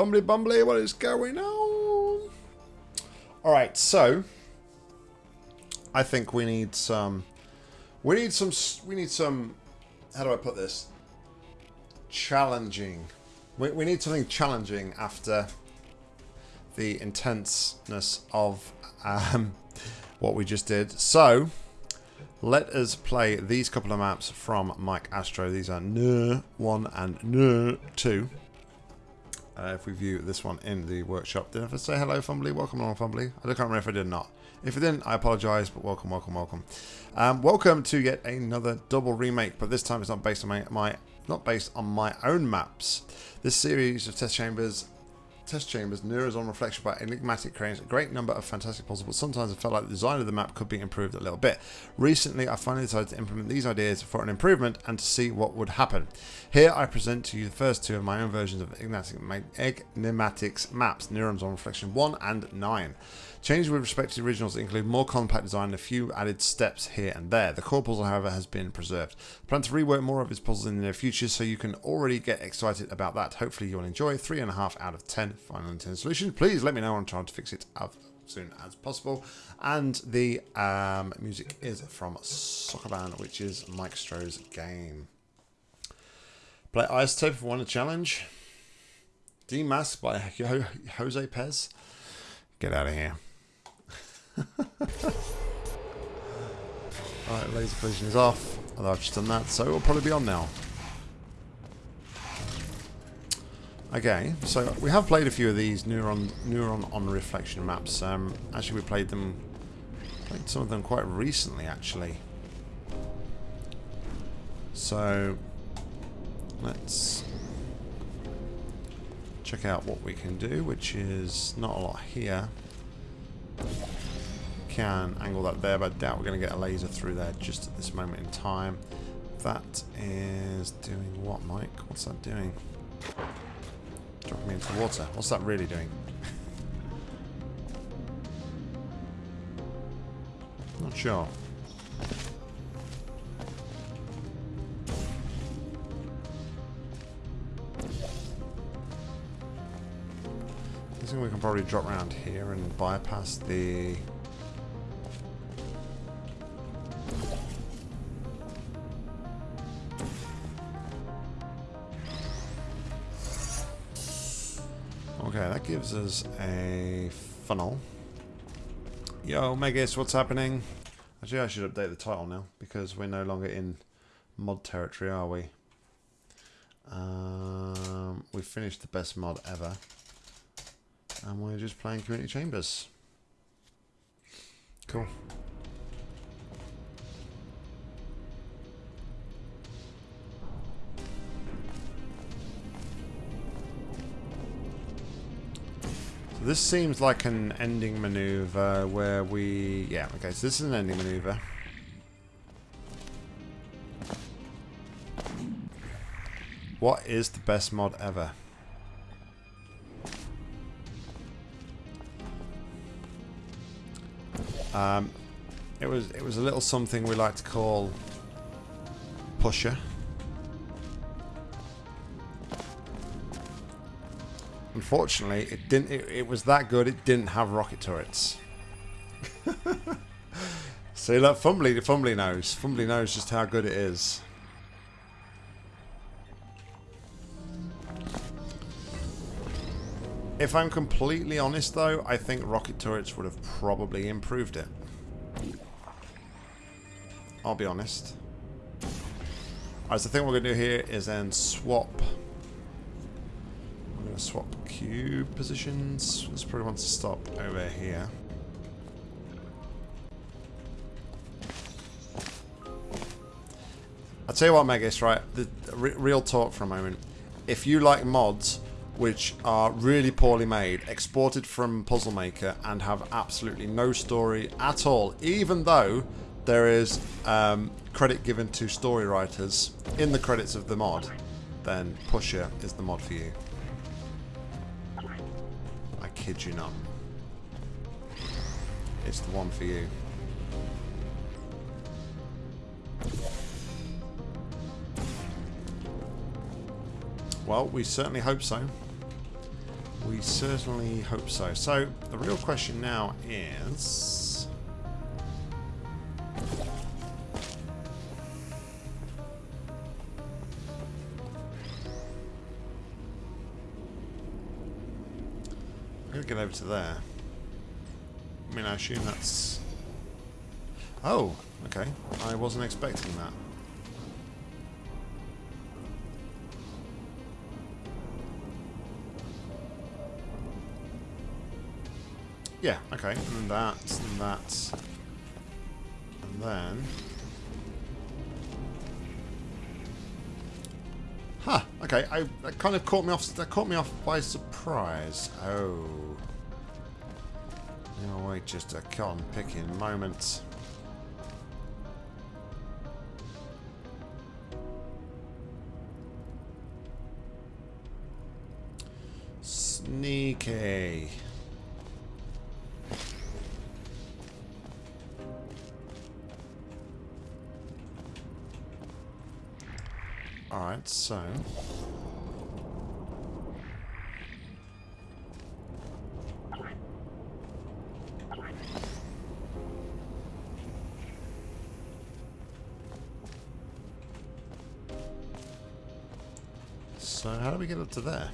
Fumbly bumbly, what is going on? Alright, so I think we need some we need some we need some how do I put this? Challenging. We, we need something challenging after the intenseness of um, what we just did. So let us play these couple of maps from Mike Astro. These are Nur 1 and Nur 2. Uh, if we view this one in the workshop. Did I say hello, Fumbly? Welcome along, Fumbly. I can't remember if I did or not. If I didn't, I apologise, but welcome, welcome, welcome. Um, welcome to yet another double remake, but this time it's not based on my, my not based on my own maps. This series of test chambers test chambers, Neurons on reflection by enigmatic cranes, a great number of fantastic puzzles, but sometimes I felt like the design of the map could be improved a little bit. Recently, I finally decided to implement these ideas for an improvement and to see what would happen. Here, I present to you the first two of my own versions of Enigmatics maps, Neurons on Reflection 1 and 9. Changes with respect to the originals include more compact design and a few added steps here and there. The core puzzle, however, has been preserved. Plan to rework more of his puzzles in the near future, so you can already get excited about that. Hopefully you'll enjoy. 3.5 out of 10 final intended solution. Please let me know. I'm trying to fix it as soon as possible. And the um, music is from Soccer Band, which is Mike Stroh's game. Play Isotope if you want a challenge. Demask by Jose Pez. Get out of here. Alright, laser collision is off. Although I've just done that, so it'll probably be on now. Okay, so we have played a few of these neuron neuron on reflection maps. Um, actually, we played them, played some of them quite recently, actually. So let's check out what we can do, which is not a lot here can angle that there, but I doubt we're going to get a laser through there just at this moment in time. That is doing what, Mike? What's that doing? Dropping me into the water. What's that really doing? Not sure. I think we can probably drop around here and bypass the Okay, that gives us a funnel. Yo, Megas, what's happening? Actually, I should update the title now, because we're no longer in mod territory, are we? Um, we finished the best mod ever. And we're just playing Community Chambers. Cool. This seems like an ending maneuver where we... Yeah, okay, so this is an ending maneuver. What is the best mod ever? Um, it was it was a little something we like to call pusher. Unfortunately, it didn't. It, it, was that good. It didn't have rocket turrets. See that Fumbly, Fumbly knows. Fumbly knows just how good it is. If I'm completely honest, though, I think rocket turrets would have probably improved it. I'll be honest. Alright, so the thing we're going to do here is then swap I'm going to swap cube positions. This probably wants to stop over here. I'll tell you what, Megas, right? The, the real talk for a moment. If you like mods which are really poorly made, exported from Puzzle Maker, and have absolutely no story at all, even though there is um, credit given to story writers in the credits of the mod, then Pusher is the mod for you kid you not. It's the one for you. Well, we certainly hope so. We certainly hope so. So, the real question now is... get over to there. I mean, I assume that's... Oh, okay. I wasn't expecting that. Yeah, okay. And that, and that. And then... Huh, okay. I, that kind of caught me off that caught me off by surprise. Oh. No, wait just a cotton picking moment. Sneaky. Alright, so... get up to there?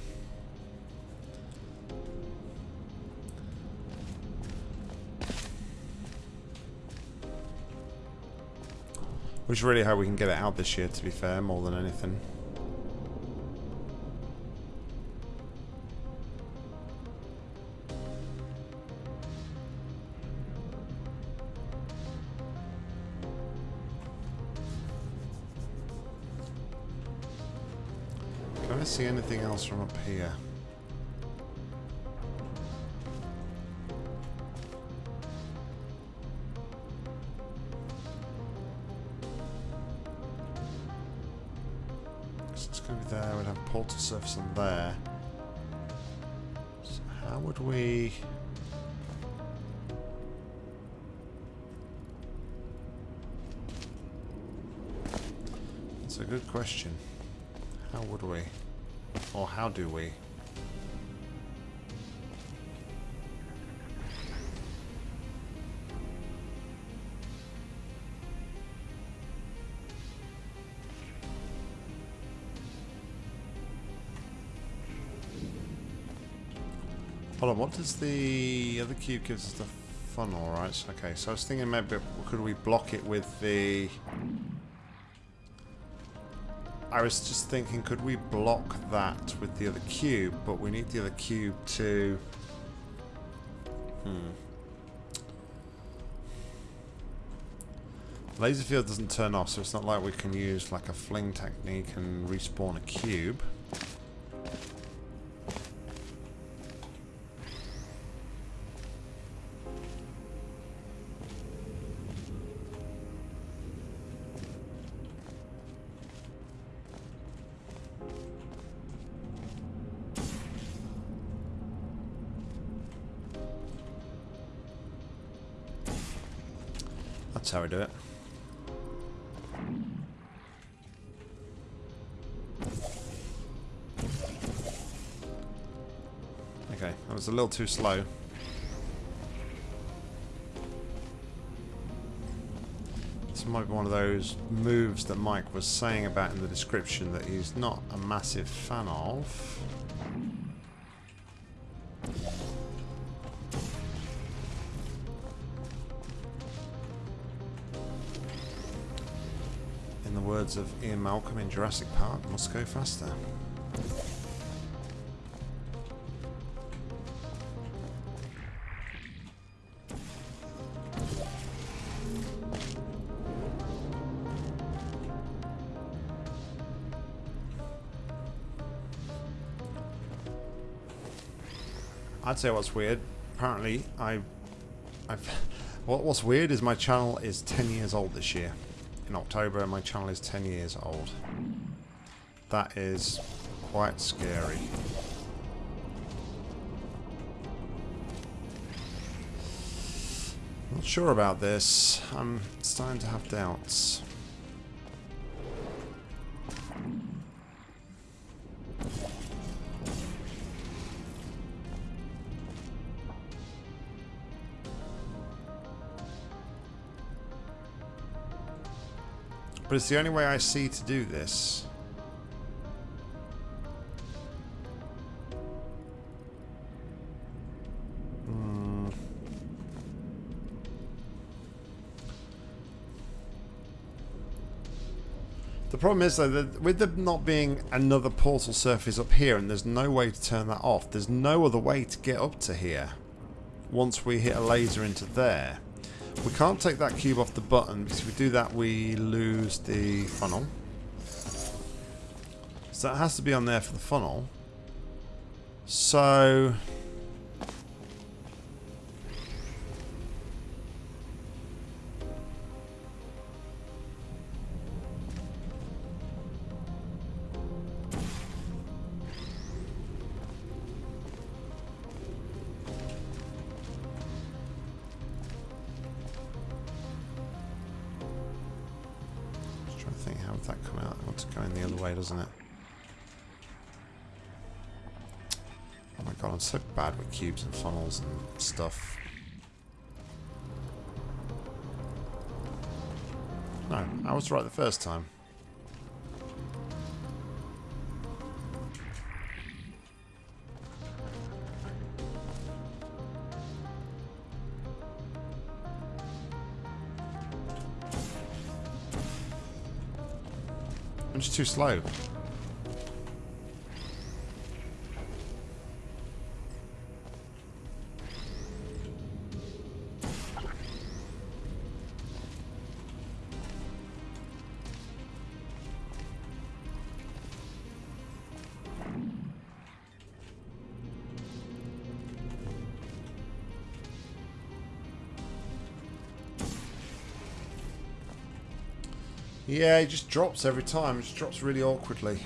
Which is really how we can get it out this year, to be fair, more than anything. See anything else from up here? So it's going to be there. We'd have portal surface on there. So how would we... That's a good question. How would we? Or how do we? Hold on, what does the other cube gives us the funnel, right? Okay, so I was thinking maybe could we block it with the... I was just thinking, could we block that with the other cube? But we need the other cube to... Hmm. Laser field doesn't turn off, so it's not like we can use like a fling technique and respawn a cube. Was a little too slow. This might be one of those moves that Mike was saying about in the description that he's not a massive fan of. In the words of Ian Malcolm in Jurassic Park, must go faster. I'd say what's weird. Apparently, I, I've. What, what's weird is my channel is 10 years old this year. In October, my channel is 10 years old. That is quite scary. Not sure about this. I'm starting to have doubts. But it's the only way I see to do this. Hmm. The problem is though that with there not being another portal surface up here and there's no way to turn that off, there's no other way to get up to here once we hit a laser into there. We can't take that cube off the button because if we do that we lose the funnel. So that has to be on there for the funnel. So... I'm so bad with cubes and funnels and stuff. No, I was right the first time. I'm just too slow. Yeah, it just drops every time. It just drops really awkwardly.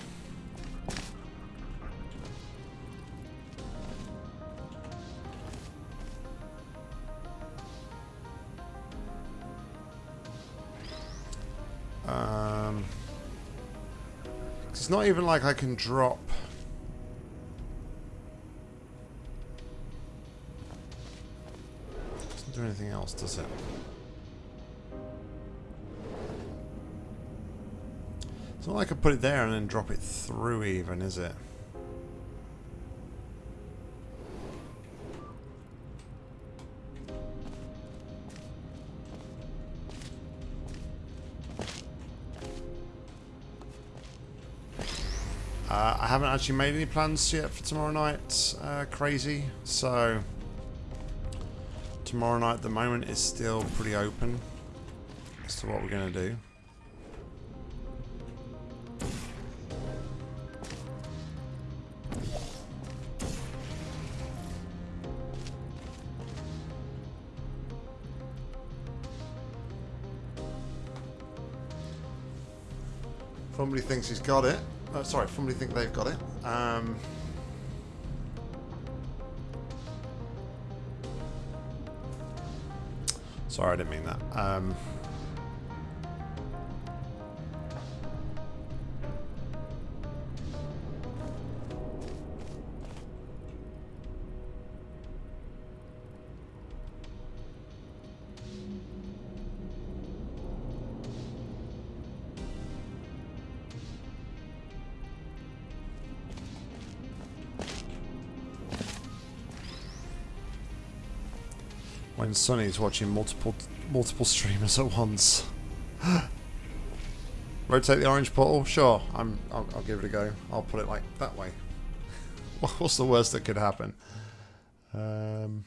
Um, it's not even like I can drop. Doesn't do anything else, does it? It's not like I could put it there and then drop it through even, is it? Uh, I haven't actually made any plans yet for tomorrow night, uh, crazy, so tomorrow night at the moment is still pretty open as to what we're going to do. Somebody thinks he's got it. Oh, sorry, somebody think they've got it. Um, sorry, I didn't mean that. Um, when Sonny's watching multiple multiple streamers at once. Rotate the orange portal? Sure, I'm. I'll, I'll, give it a go. I'll put it like that way. What's the worst that could happen? Um,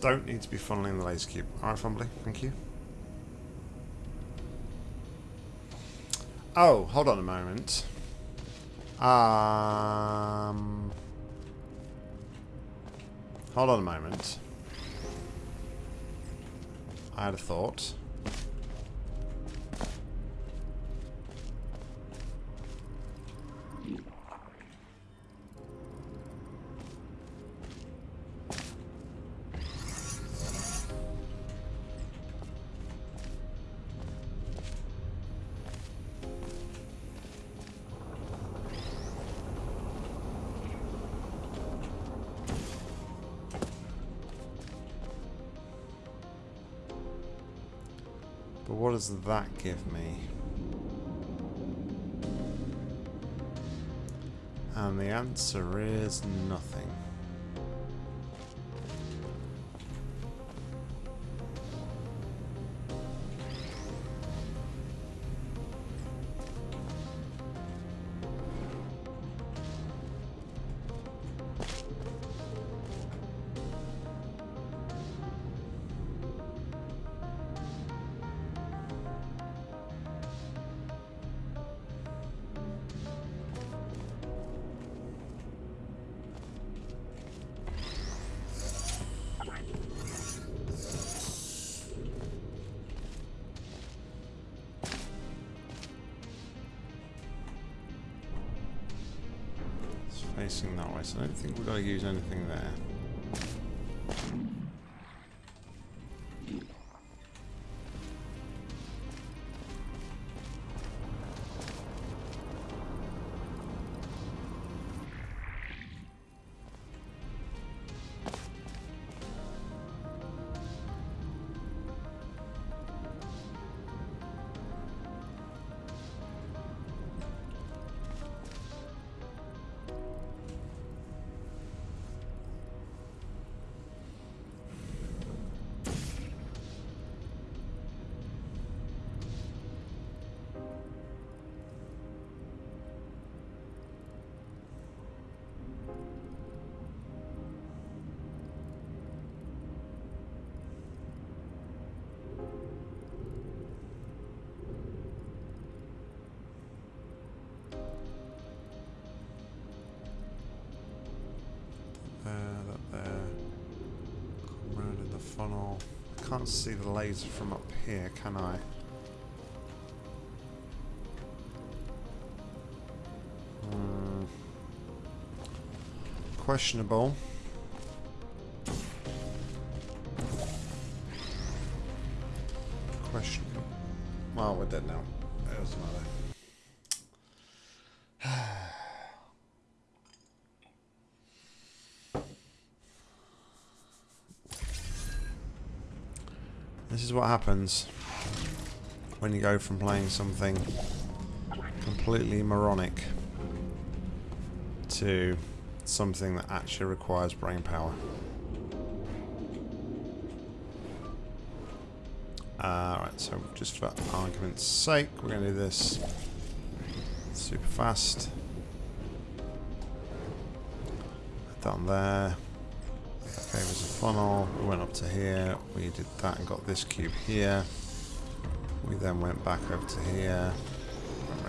don't need to be funneling the laser cube. Alright, Fumbly, thank you. Oh, hold on a moment. Um, hold on a moment. I had a thought. That give me? And the answer is nothing. Don't think funnel. I can't see the laser from up here, can I? Hmm. Questionable. Questionable. Is what happens when you go from playing something completely moronic to something that actually requires brain power. Uh, Alright, so just for argument's sake, we're going to do this super fast. On there. Okay, there's a funnel. We went up to here. We did that and got this cube here. We then went back over to here.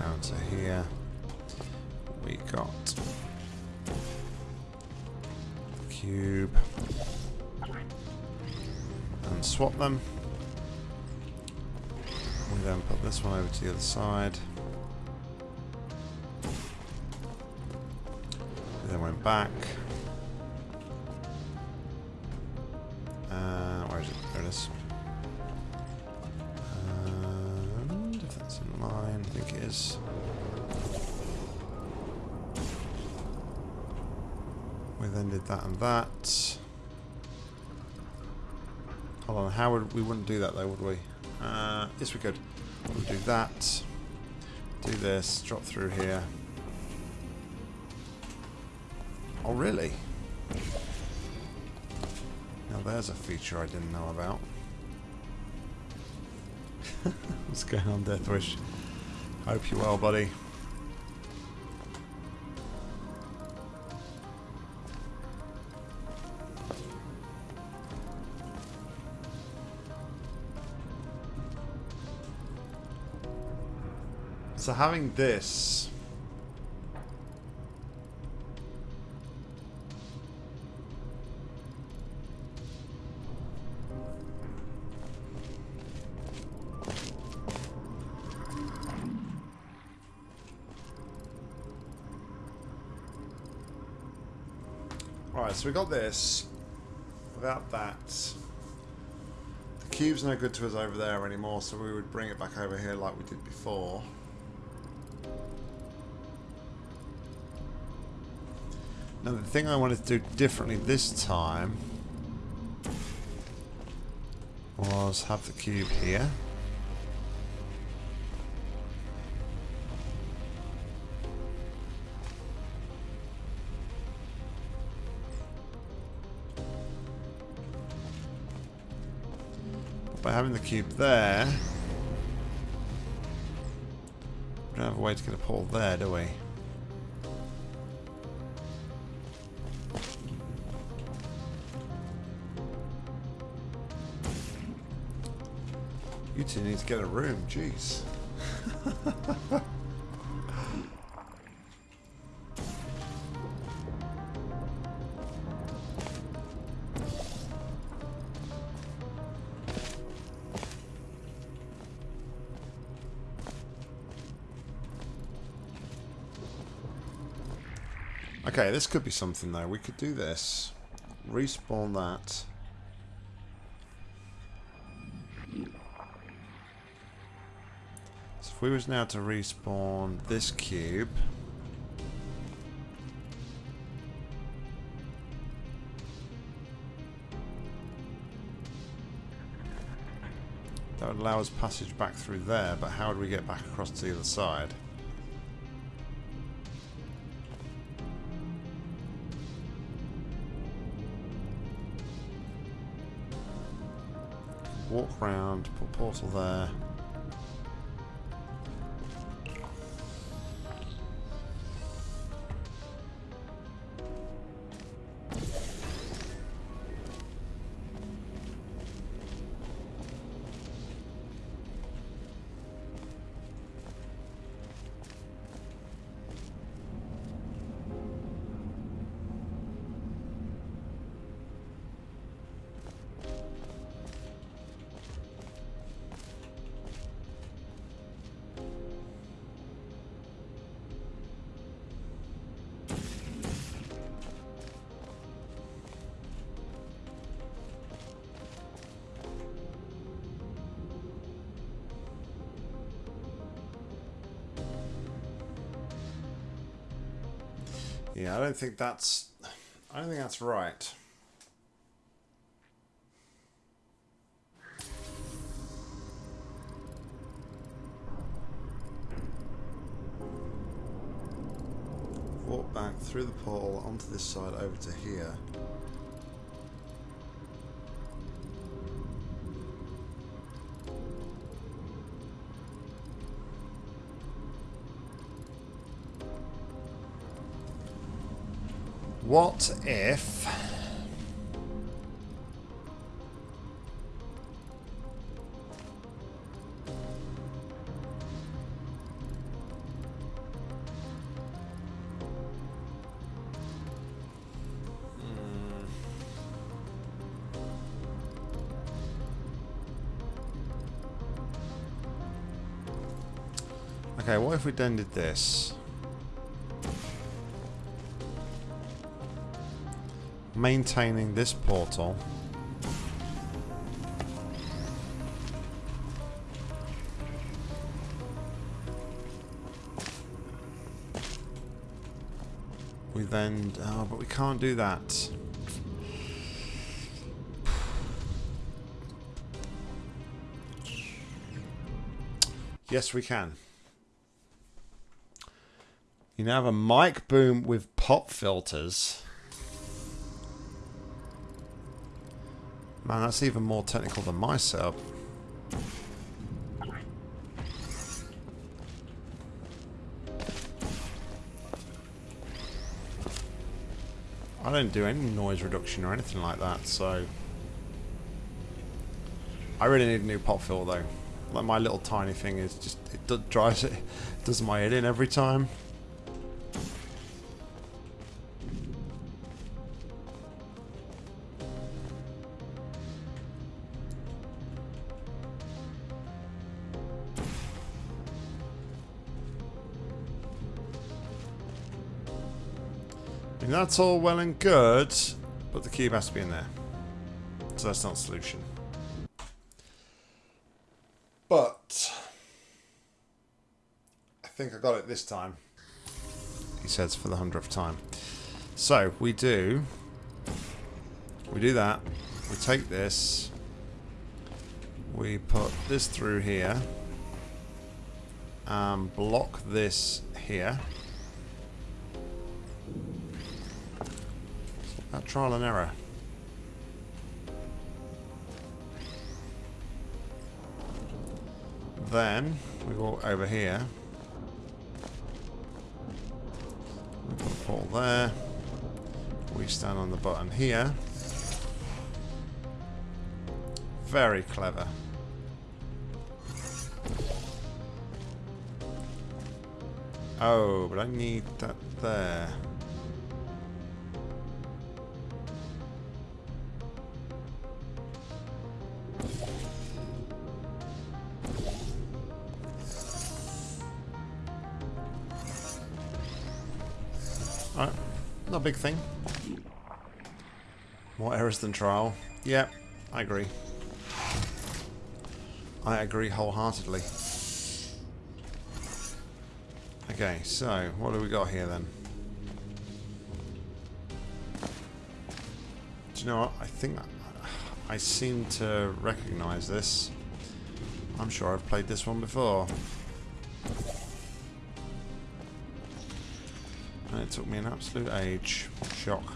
Went to here. We got cube. And swap them. We then put this one over to the other side. We then went back. And that. Hold on, how would we wouldn't do that though, would we? Uh, yes, we could. We'll do that. Do this. Drop through here. Oh, really? Now there's a feature I didn't know about. What's going on, Deathwish? Hope you're well, buddy. So having this Alright, so we got this. Without that, the cube's no good to us over there anymore, so we would bring it back over here like we did before. thing I wanted to do differently this time was have the cube here. By having the cube there, we don't have a way to get a pole there, do we? You need to get a room, jeez. Okay, this could be something though. We could do this. Respawn that. If we was now to respawn this cube. That would allow us passage back through there, but how would we get back across to the other side? Walk round, put portal there. Don't think that's. I don't think that's right. Walk back through the portal onto this side over to here. What if... Okay, what if we then did this? Maintaining this portal. We then... Oh, but we can't do that. Yes, we can. You now have a mic boom with pop filters. Man, that's even more technical than my setup. I don't do any noise reduction or anything like that, so... I really need a new pop filter though. Like my little tiny thing is just, it drives it, does my head in every time. That's all well and good, but the cube has to be in there. So that's not a solution. But I think I got it this time. He says for the hundredth time. So we do we do that. We take this. We put this through here. And block this here. Trial and error. then we walk over here. We put a portal there. We stand on the button here. Very clever. Oh, but I need that there. Alright, not a big thing. More errors than trial. Yeah, I agree. I agree wholeheartedly. Okay, so what do we got here then? Do you know what? I think I seem to recognize this. I'm sure I've played this one before. And it took me an absolute age. Shock.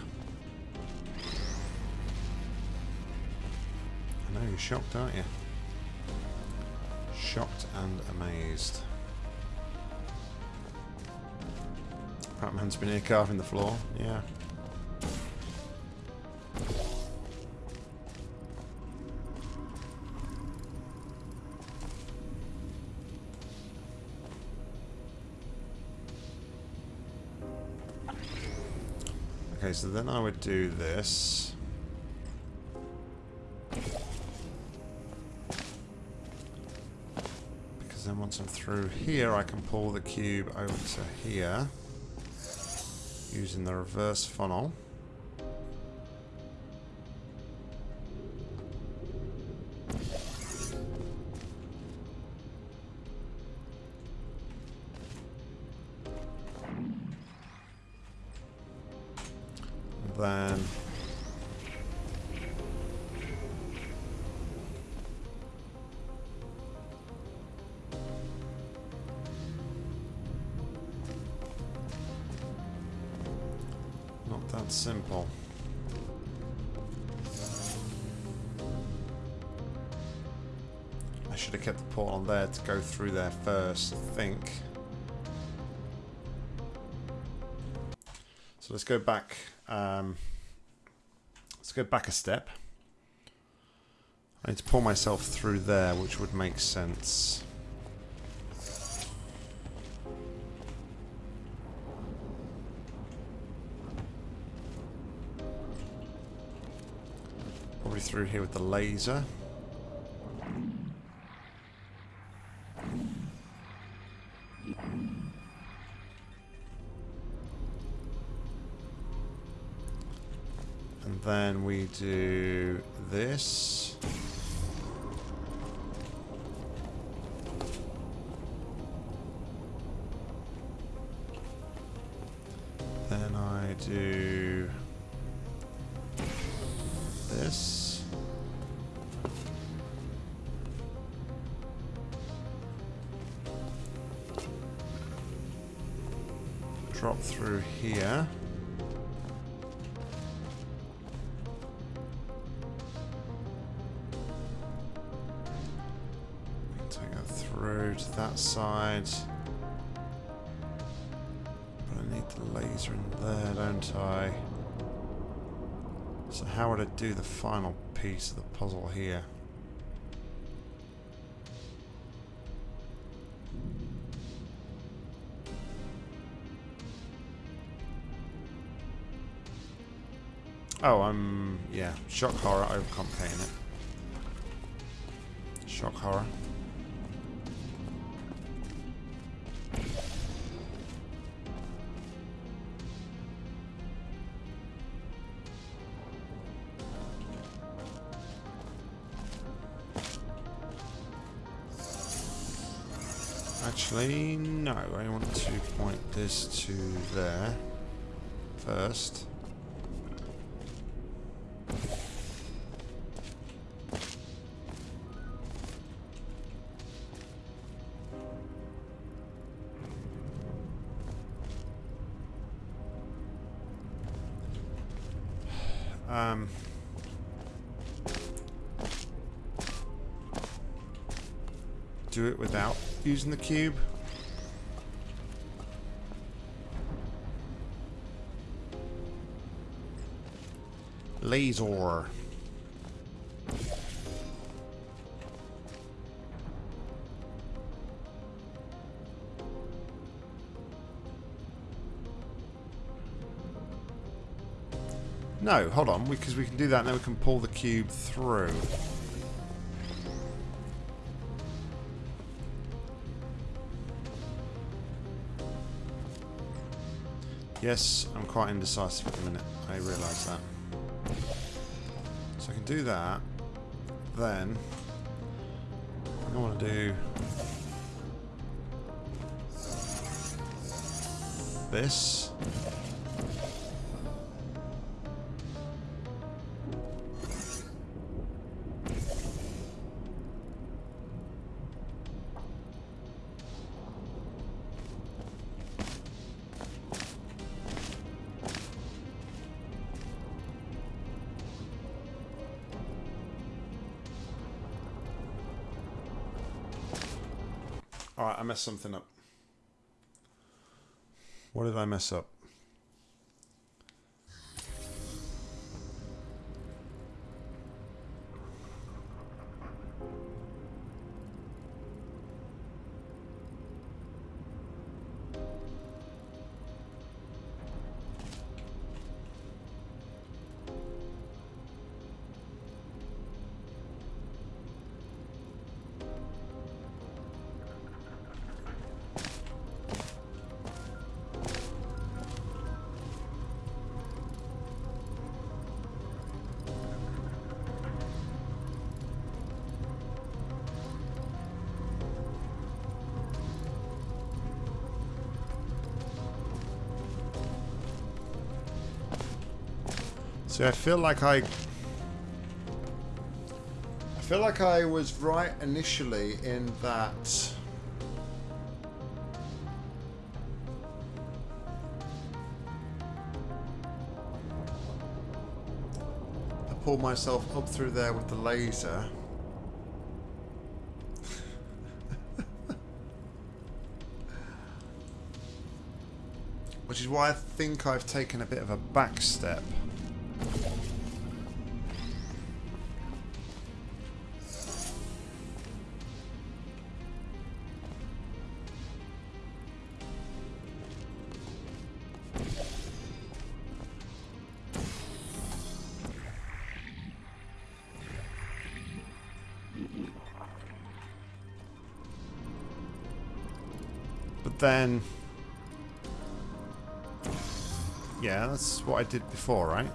I know you're shocked, aren't you? Shocked and amazed. Batman's been here carving the floor. Yeah. So then I would do this. Because then once I'm through here, I can pull the cube over to here using the reverse funnel. Go through there first, I think. So let's go back. Um, let's go back a step. I need to pull myself through there, which would make sense. Probably through here with the laser. Do this. To that side. But I need the laser in there, don't I? So how would I do the final piece of the puzzle here? Oh, I'm... yeah. Shock horror, overcomplicating it. Shock horror. Actually, no. I want to point this to there first. Using the cube. Laser. No, hold on, because we, we can do that and then we can pull the cube through. Yes, I'm quite indecisive at the minute. I realise that. So I can do that. Then I want to do this. Messed something up. What did I mess up? See, I feel like I... I feel like I was right initially in that... I pulled myself up through there with the laser. Which is why I think I've taken a bit of a back step. Then... Yeah, that's what I did before, right?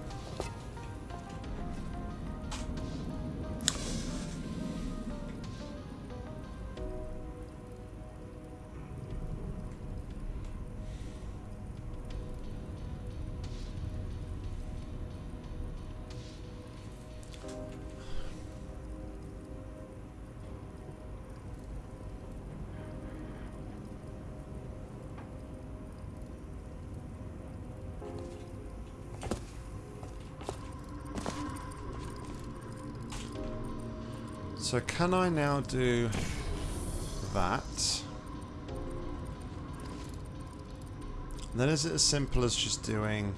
Can I now do that? And then is it as simple as just doing...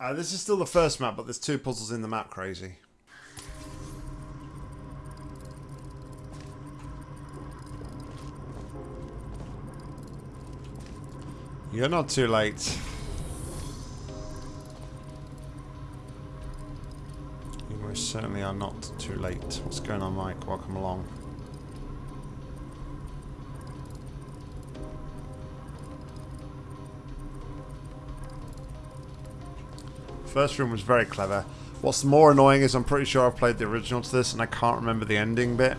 Uh, this is still the first map, but there's two puzzles in the map, crazy. You're not too late. You most certainly are not too late. What's going on, Mike? Welcome along. First room was very clever. What's more annoying is I'm pretty sure I've played the original to this and I can't remember the ending bit.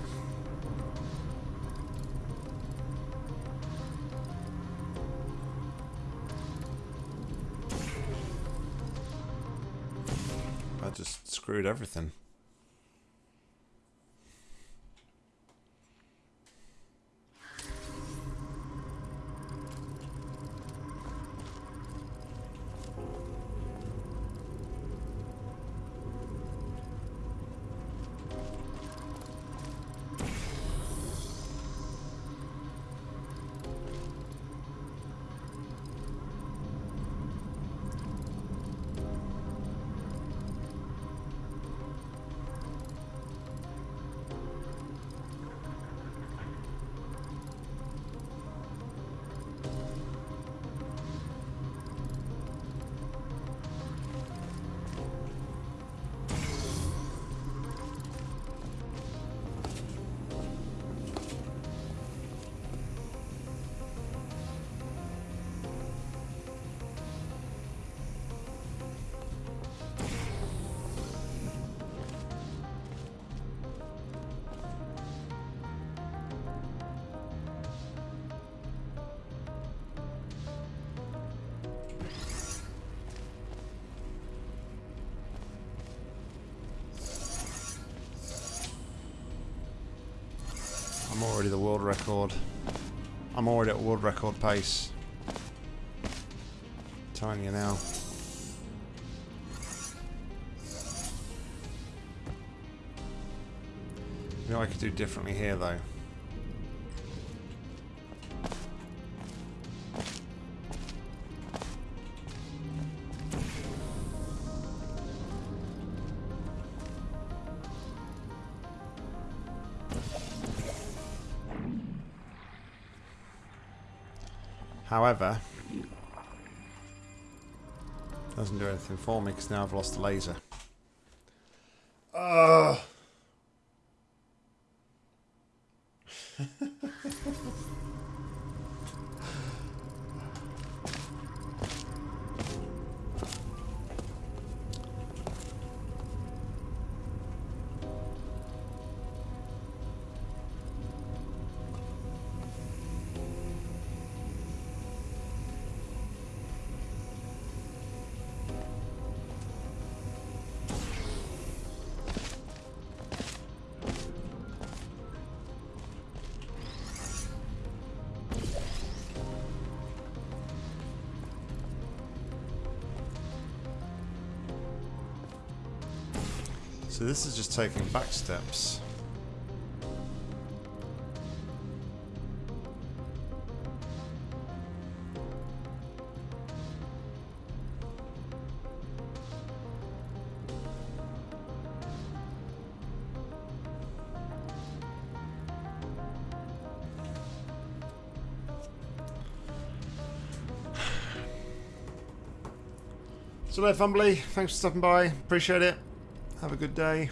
Everything. I'm already the world record. I'm already at world record pace. telling you now. You know I could do differently here though. However, doesn't do anything for me because now I've lost the laser. So this is just taking back steps. So there, Fumbly. Thanks for stopping by. Appreciate it. Have a good day.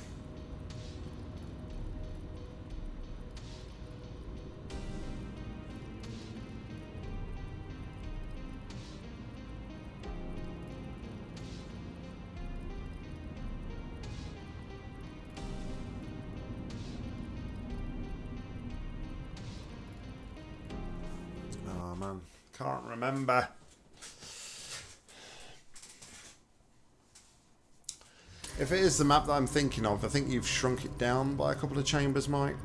Oh man, can't remember. If it is the map that I'm thinking of, I think you've shrunk it down by a couple of chambers, Mike.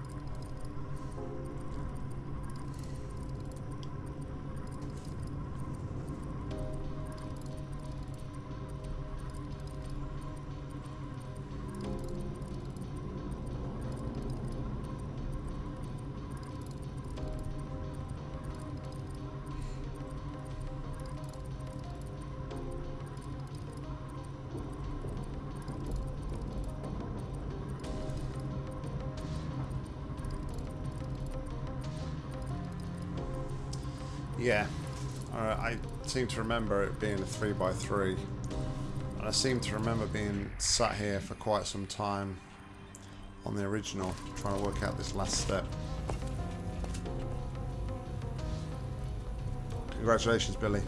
Seem to remember it being a 3x3. And I seem to remember being sat here for quite some time on the original, trying to work out this last step. Congratulations, Billy.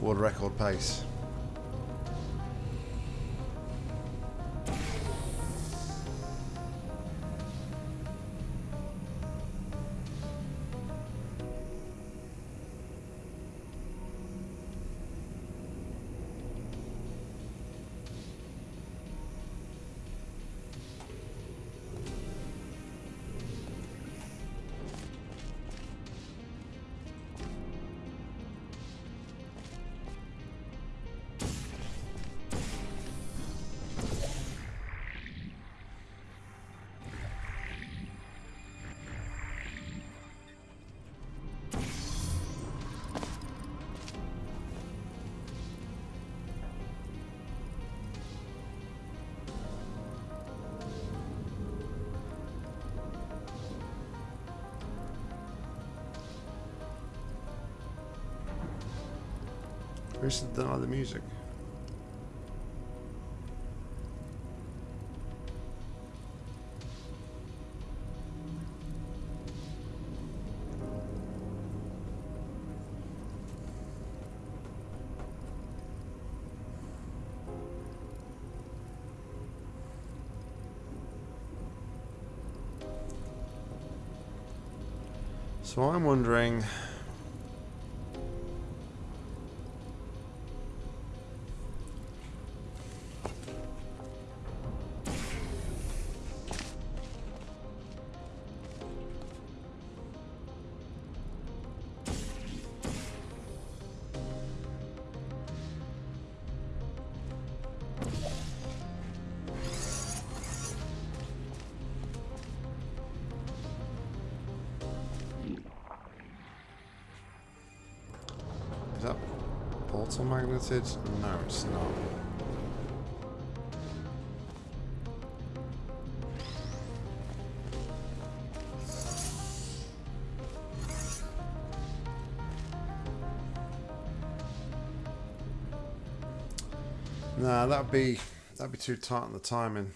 World record pace. Where's the other music? So I'm wondering magneted? No, it's not. Nah, that'd be that'd be too tight on the timing.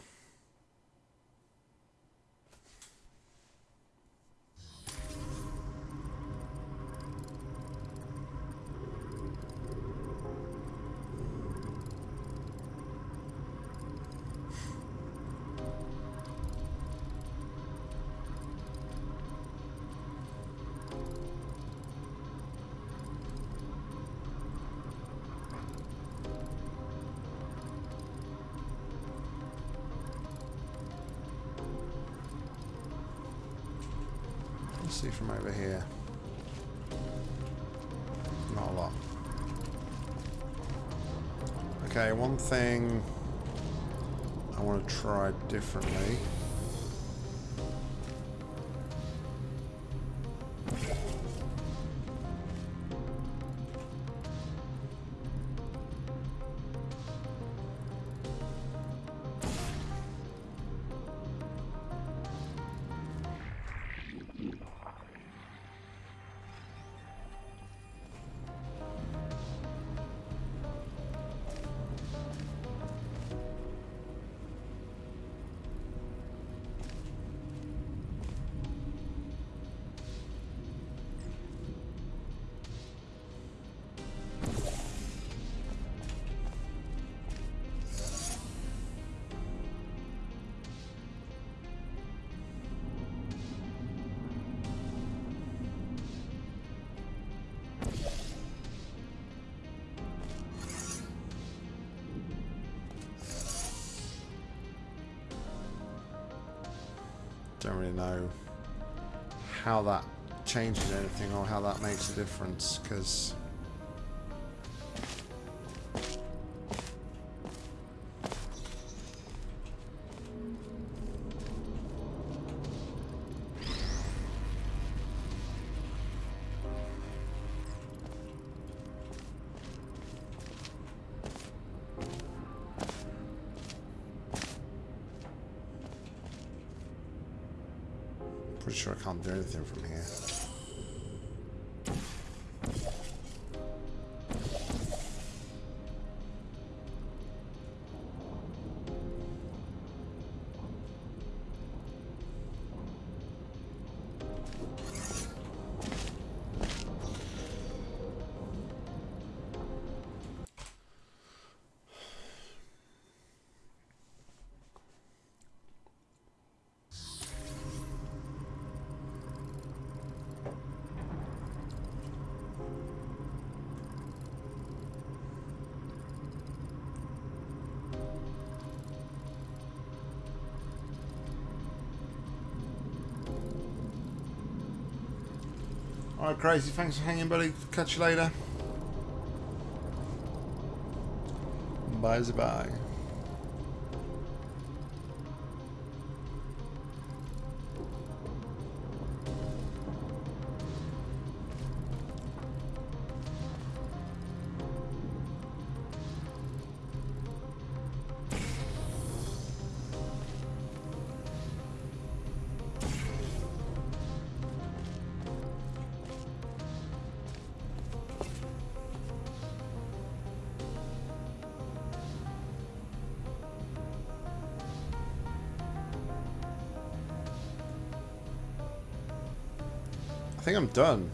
How that changes anything or how that makes a difference because can't do anything from here. Alright, crazy. Thanks for hanging, buddy. Catch you later. Bye, bye. Done.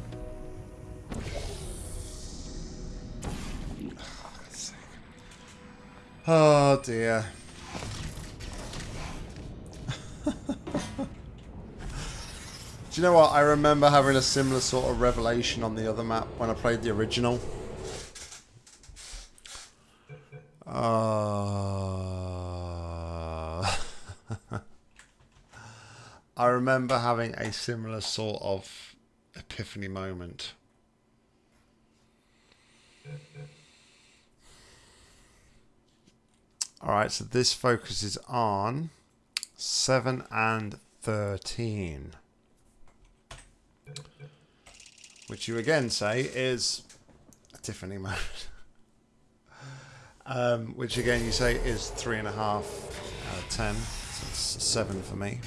Oh dear. Do you know what? I remember having a similar sort of revelation on the other map when I played the original. Uh, I remember having a similar sort of epiphany moment. Alright, so this focuses on 7 and 13. Which you again say is a Tiffany moment. Um, which again you say is three and a half out of ten. So it's seven for me.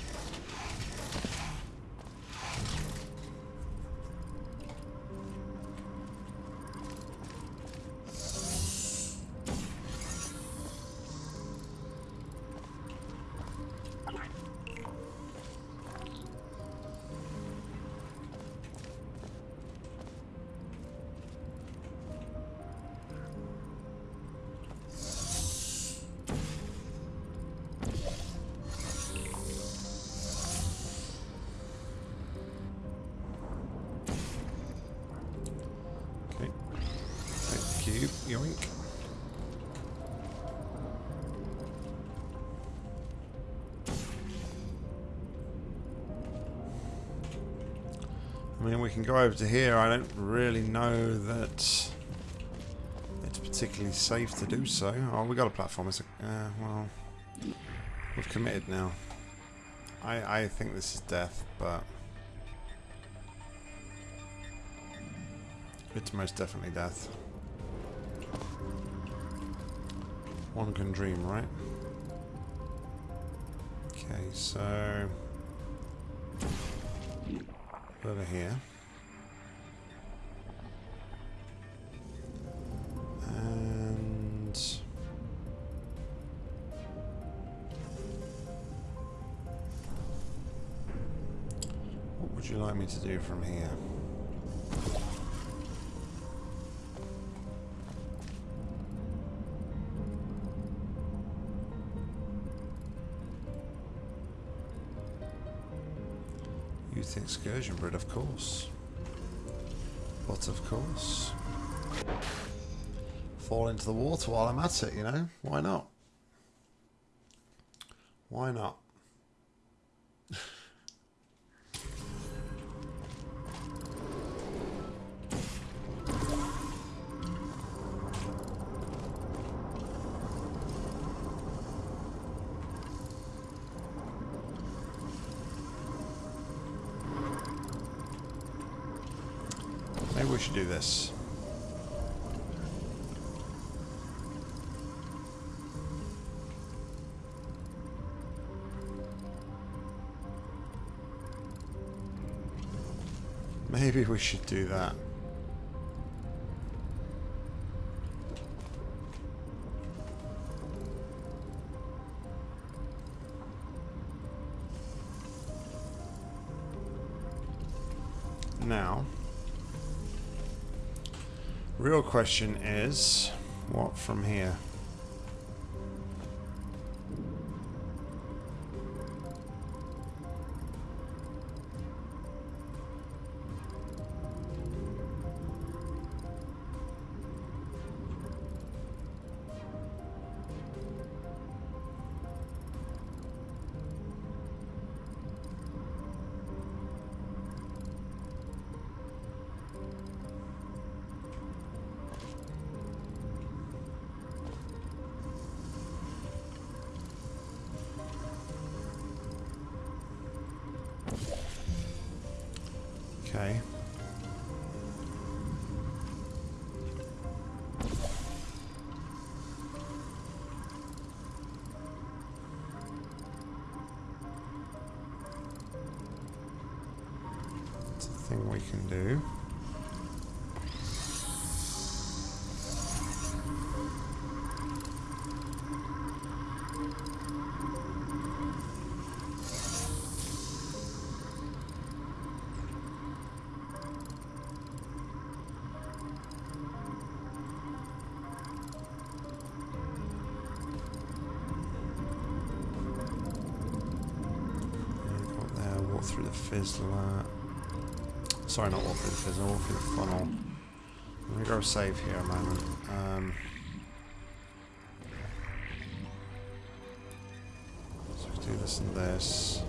Over to here. I don't really know that it's particularly safe to do so. Oh, we got a platform. It's a, uh, well, we've committed now. I, I think this is death, but it's most definitely death. One can dream, right? Okay, so over here. Would you like me to do from here? Youth excursion bread, of course. But of course. Fall into the water while I'm at it, you know? Why not? Why not? We should do that. Now, real question is, what from here? Save here a moment. Um, so we do this and this.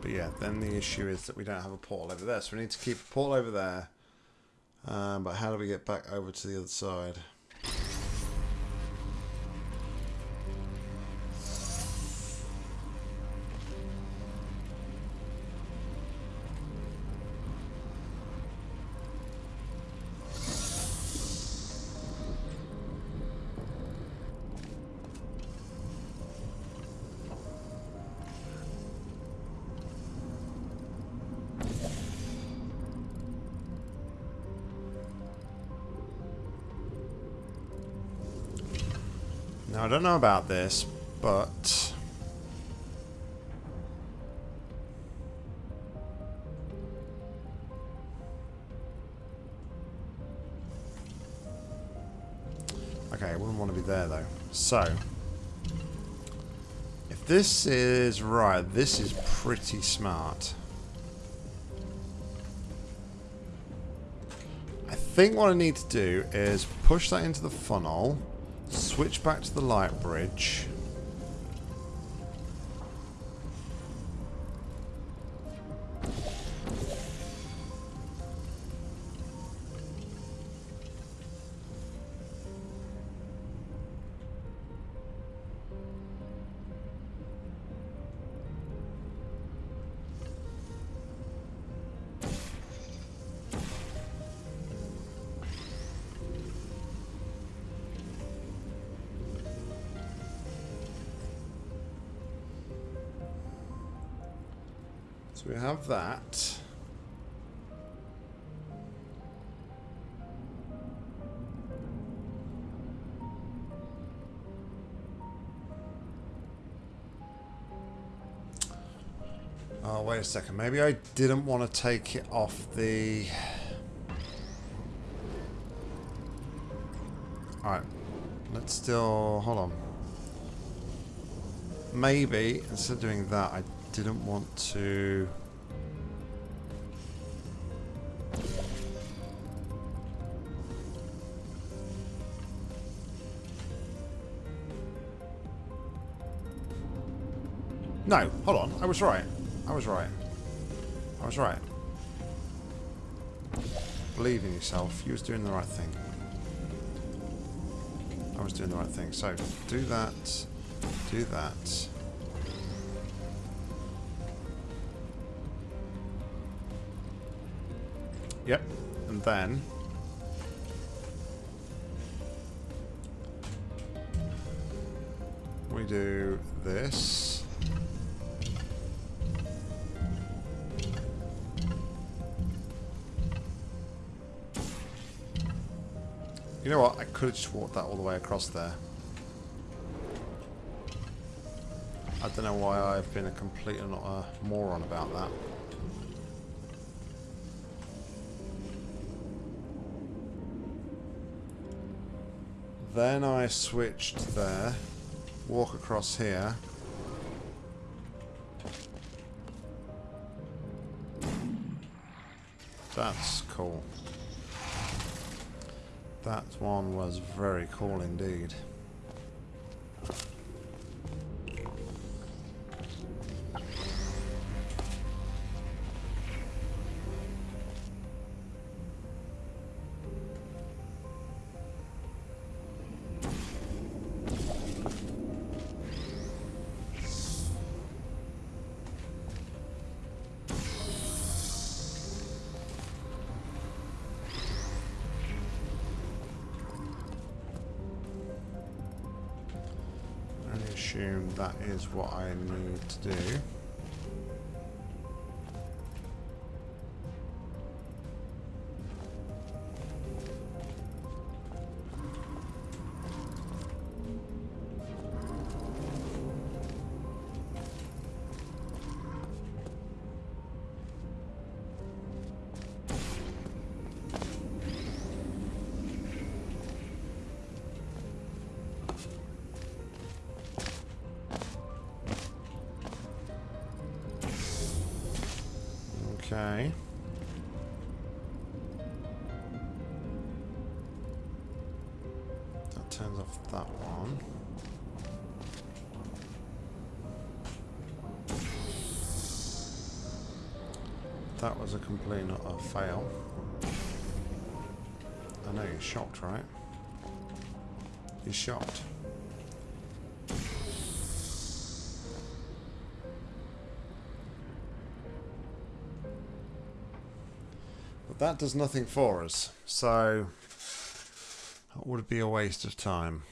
But yeah, then the issue is that we don't have a portal over there, so we need to keep a portal over there. Um, but how do we get back over to the other side? Know about this, but... Okay, I wouldn't want to be there, though. So... If this is right, this is pretty smart. I think what I need to do is push that into the funnel, switch back to the light bridge. A second. Maybe I didn't want to take it off the... Alright. Let's still... Hold on. Maybe, instead of doing that, I didn't want to... No, hold on. I was right. I was right. I was right. Believe in yourself. You was doing the right thing. I was doing the right thing. So, do that. Do that. Yep. And then... We do this. You know what? I could have just walked that all the way across there. I don't know why I've been a complete and utter moron about that. Then I switched there. Walk across here. That's cool. That one was very cool indeed. Is what I need to do. And utter fail. I know you're shocked, right? You're shocked. But that does nothing for us, so that would be a waste of time.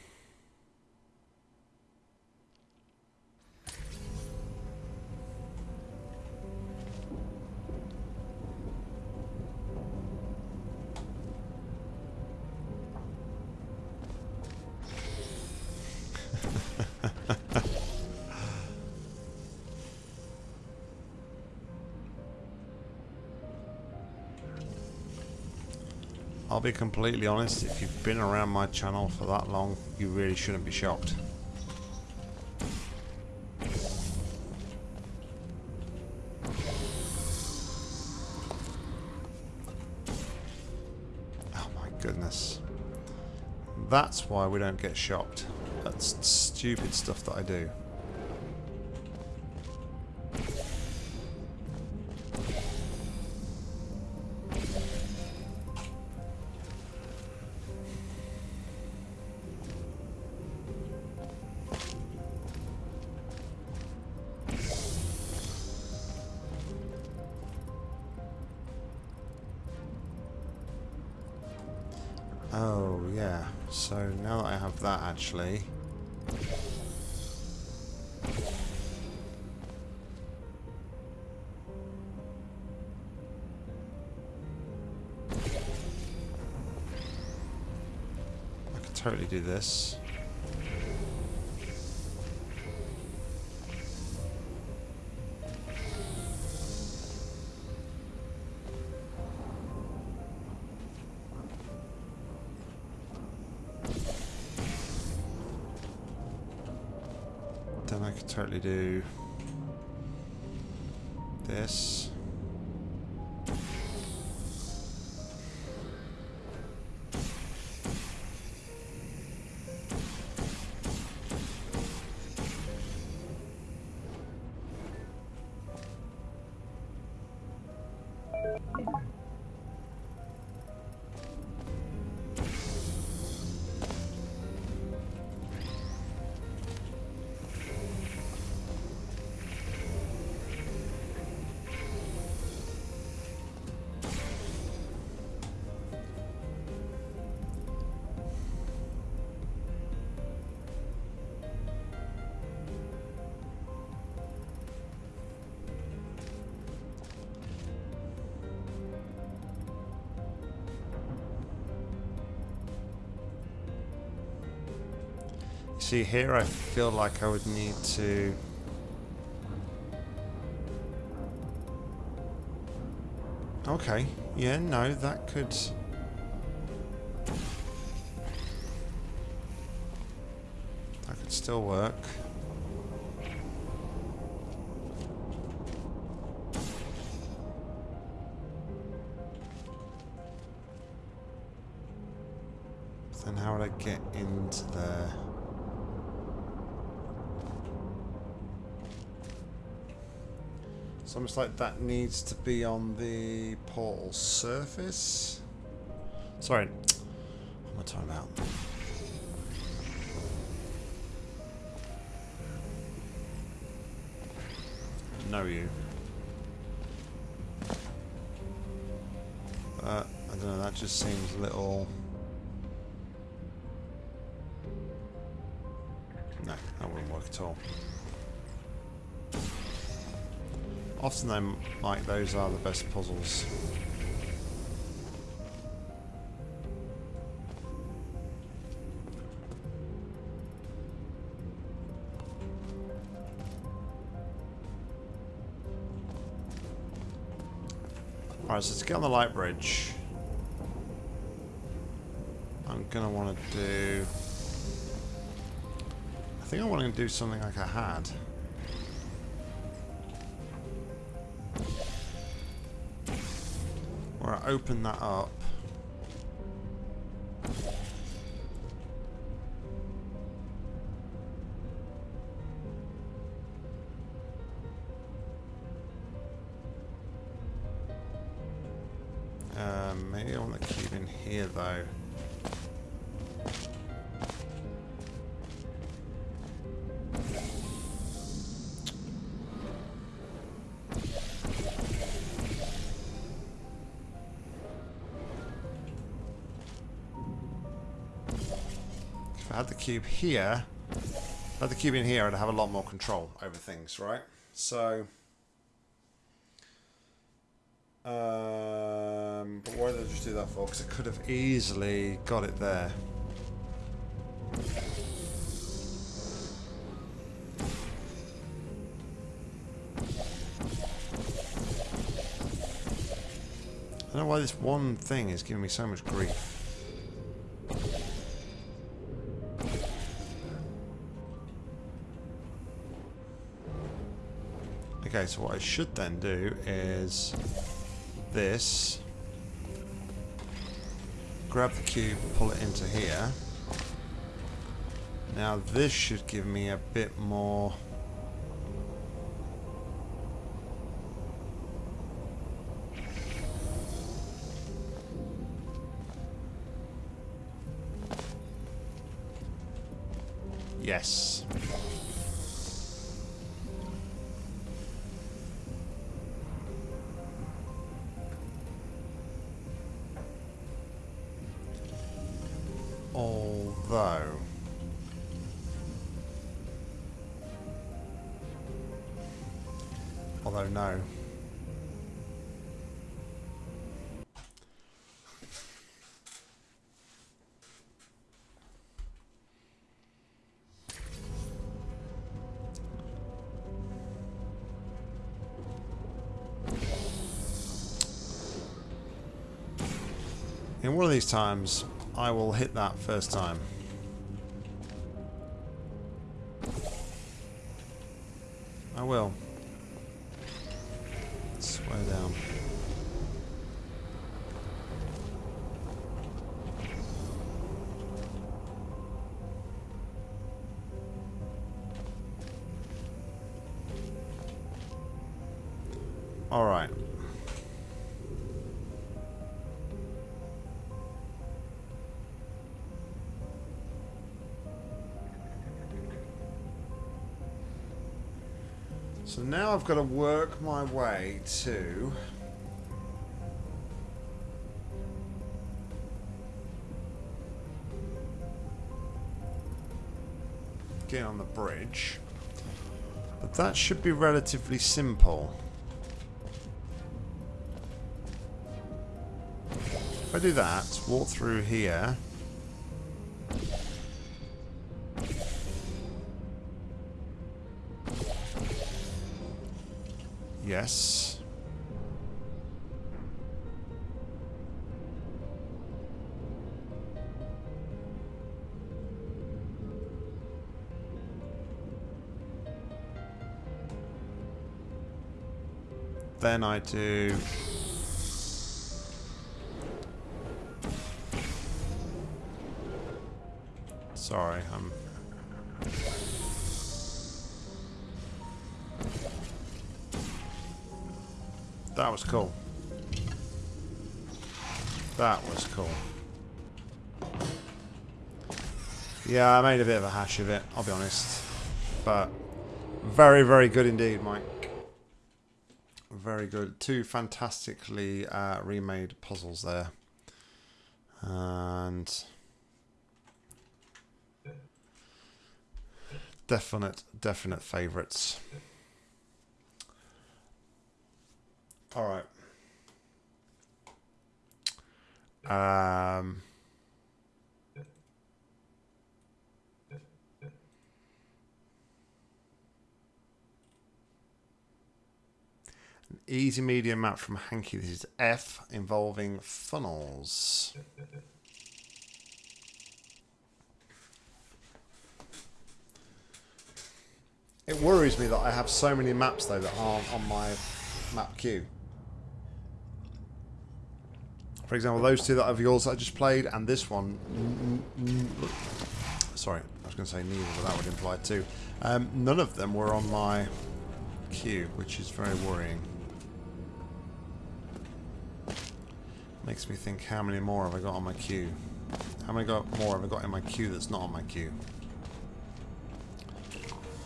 Be completely honest, if you've been around my channel for that long, you really shouldn't be shocked. Oh my goodness. That's why we don't get shocked. That's stupid stuff that I do. Oh, yeah. So now that I have that, actually... I could totally do this. See here I feel like I would need to Okay, yeah, no, that could That could still work. Almost like that needs to be on the portal surface. Sorry, I'm I talking about? Know you. But, I don't know, that just seems a little... Often them like those are the best puzzles. Alright, so to get on the light bridge, I'm gonna want to do. I think I want to do something like I had. Open that up. Um, maybe I want the cube in here though. Had the cube here, had the cube in here, I'd have a lot more control over things, right? So, um, but why did I just do that for? Because I could have easily got it there. I don't know why this one thing is giving me so much grief. Okay, so what I should then do is this. Grab the cube, pull it into here. Now this should give me a bit more... one of these times, I will hit that first time. I've got to work my way to... Get on the bridge. But that should be relatively simple. If I do that, walk through here... Yes. Then I do... Yeah, I made a bit of a hash of it, I'll be honest. But very, very good indeed, Mike. Very good. Two fantastically uh, remade puzzles there. And definite, definite favourites. All right. Um, easy medium map from Hanky. This is F involving funnels. It worries me that I have so many maps though that aren't on my map queue. For example, those two that of yours I just played, and this one. Sorry, I was going to say neither, but that would imply two. Um, none of them were on my queue, which is very worrying. Makes me think, how many more have I got on my queue? How many got more have I got in my queue that's not on my queue?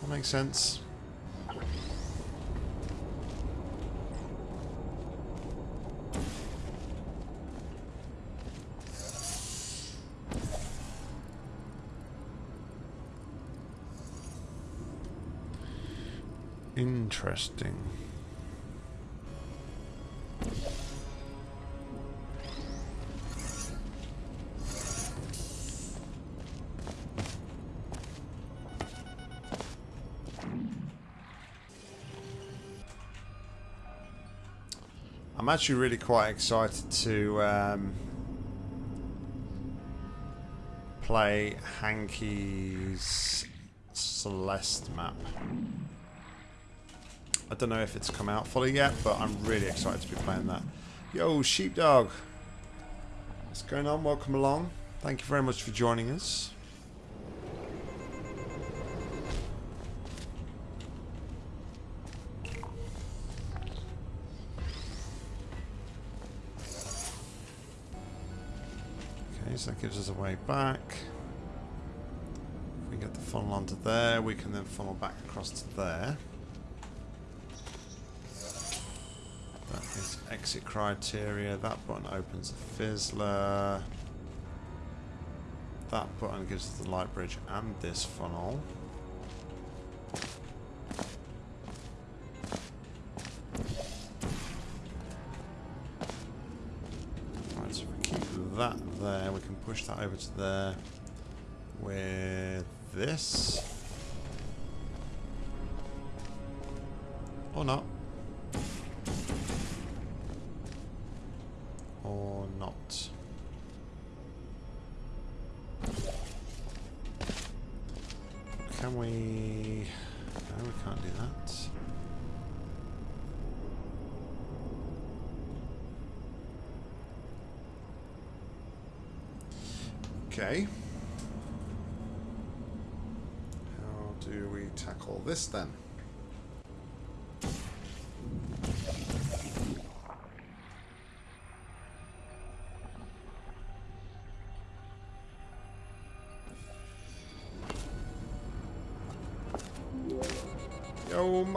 That makes sense. Interesting. I'm actually really quite excited to um, play Hanky's Celeste map. I don't know if it's come out fully yet, but I'm really excited to be playing that. Yo, Sheepdog. What's going on? Welcome along. Thank you very much for joining us. So that gives us a way back. If we get the funnel onto there, we can then funnel back across to there. That is exit criteria. That button opens the fizzler. That button gives us the light bridge and this funnel. Push that over to there with this. Or not.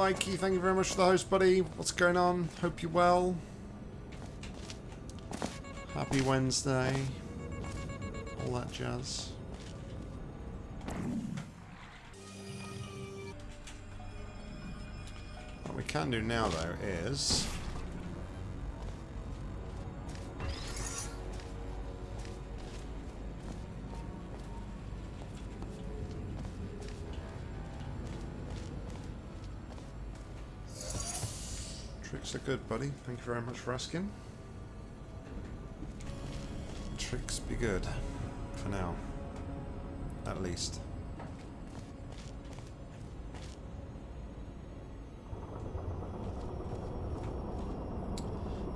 Mikey, thank you very much for the host, buddy. What's going on? Hope you're well. Happy Wednesday. All that jazz. What we can do now, though, is... Are good, buddy. Thank you very much for asking. Tricks be good. For now. At least.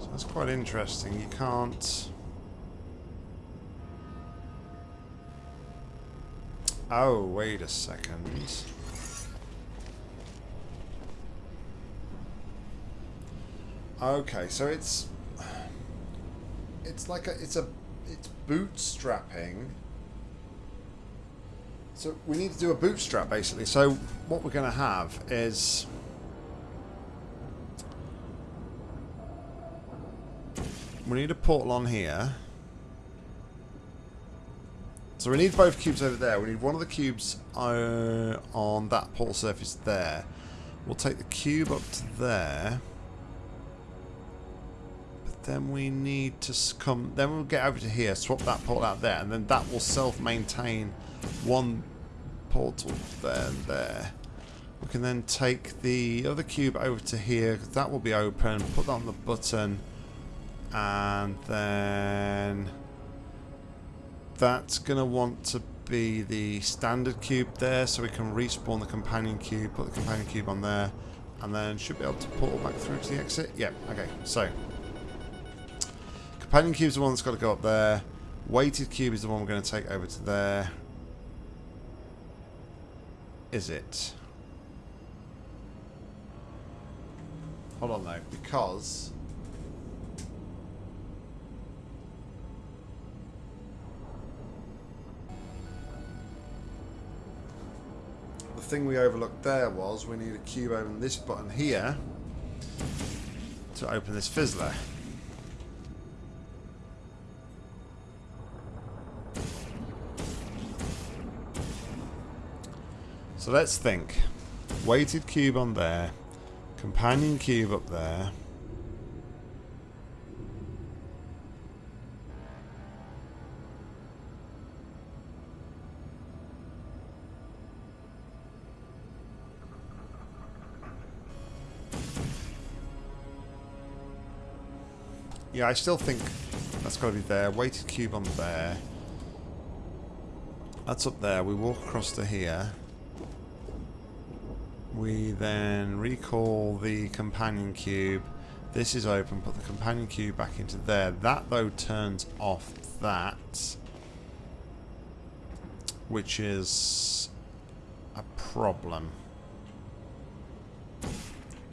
So that's quite interesting. You can't... Oh, wait a second. Okay, so it's it's like a it's a it's bootstrapping. So we need to do a bootstrap basically. So what we're going to have is we need a portal on here. So we need both cubes over there. We need one of the cubes uh, on that portal surface there. We'll take the cube up to there. Then we need to come. Then we'll get over to here, swap that portal out there, and then that will self-maintain one portal there and there. We can then take the other cube over to here. That will be open. Put that on the button, and then that's gonna want to be the standard cube there, so we can respawn the companion cube. Put the companion cube on there, and then should be able to portal back through to the exit. Yep. Okay. So. Companion cube is the one that's got to go up there. Weighted cube is the one we're going to take over to there. Is it? Hold on though, because... The thing we overlooked there was we need a cube over this button here to open this fizzler. So let's think. Weighted cube on there. Companion cube up there. Yeah, I still think that's got to be there. Weighted cube on there. That's up there. We walk across to here. We then recall the companion cube. This is open. Put the companion cube back into there. That, though, turns off that. Which is a problem.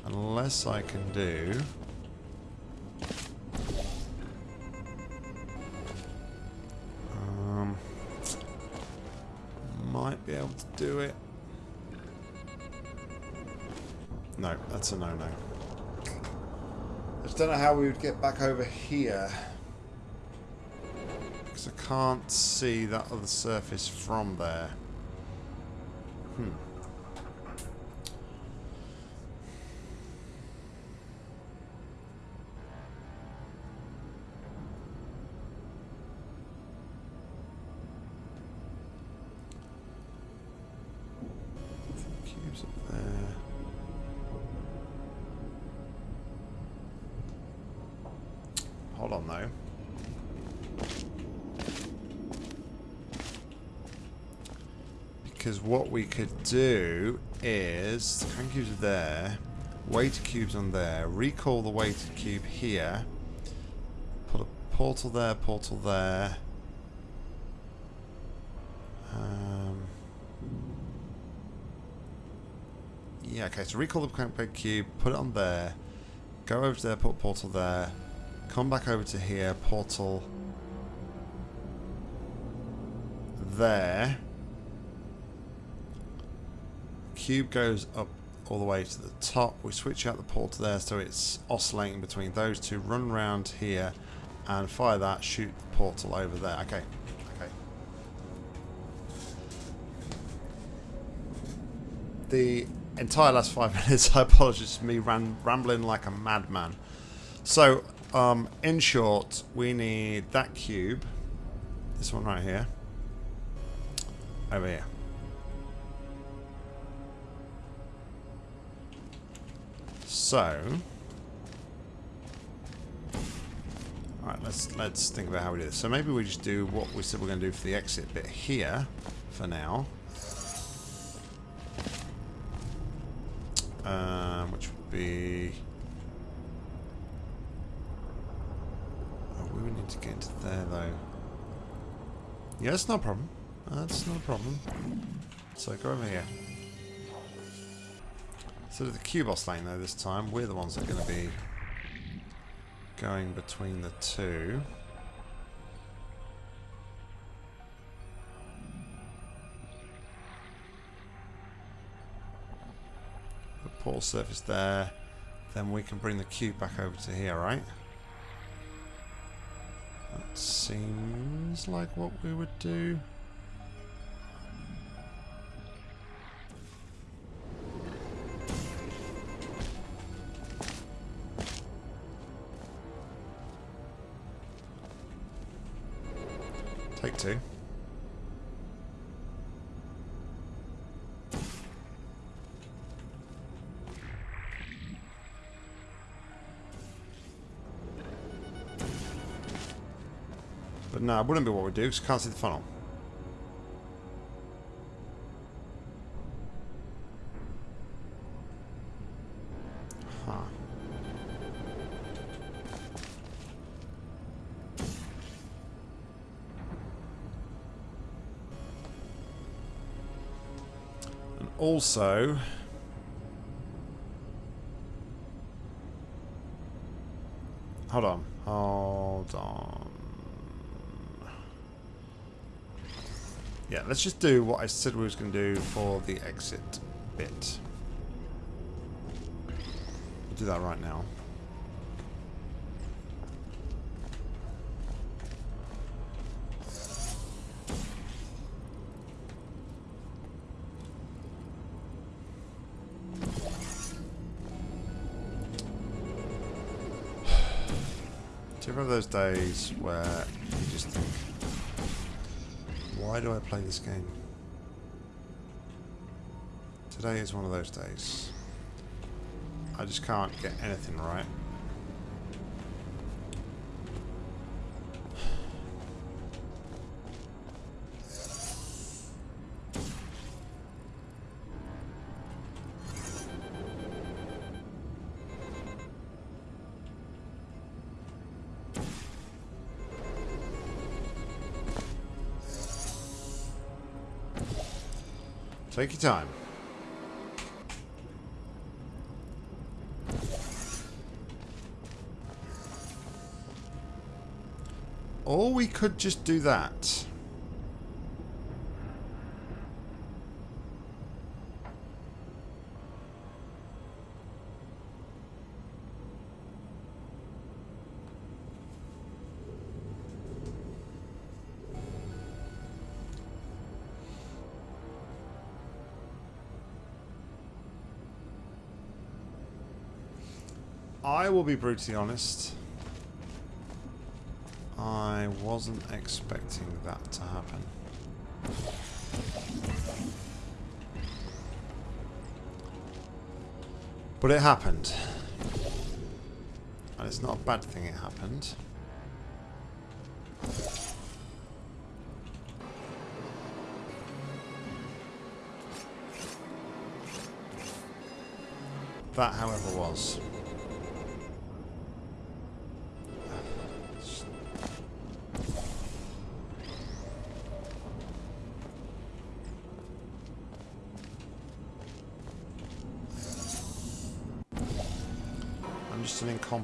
Unless I can do... Um, might be able to do it. No, that's a no-no. I just don't know how we would get back over here. Because I can't see that other surface from there. Hmm. Could do is, the cubes are there, weighted cubes on there, recall the weighted cube here, put a portal there, portal there. Um, yeah, okay, so recall the cube, put it on there, go over to there, put portal there, come back over to here, portal there. Cube goes up all the way to the top. We switch out the portal there so it's oscillating between those two. Run around here and fire that, shoot the portal over there. Okay, okay. The entire last five minutes, I apologize, to me ran, rambling like a madman. So, um, in short, we need that cube, this one right here, over here. So, alright, let's let's think about how we do this. So maybe we just do what we said we're going to do for the exit bit here for now. Um, which would be... Oh, we would need to get into there though. Yeah, that's no problem. That's no problem. So go over here. So the Cubos lane though this time, we're the ones that are going to be going between the two. The portal surface there, then we can bring the cube back over to here, right? That seems like what we would do. No, it wouldn't be what we do because can't see the funnel. Huh. And also... Hold on. Hold on. Yeah, let's just do what I said we was going to do for the exit bit. We'll do that right now. Do you remember those days where you just think, why do I play this game? Today is one of those days. I just can't get anything right. Take your time. Or we could just do that. Will be brutally honest. I wasn't expecting that to happen. But it happened. And it's not a bad thing it happened. That, however, was.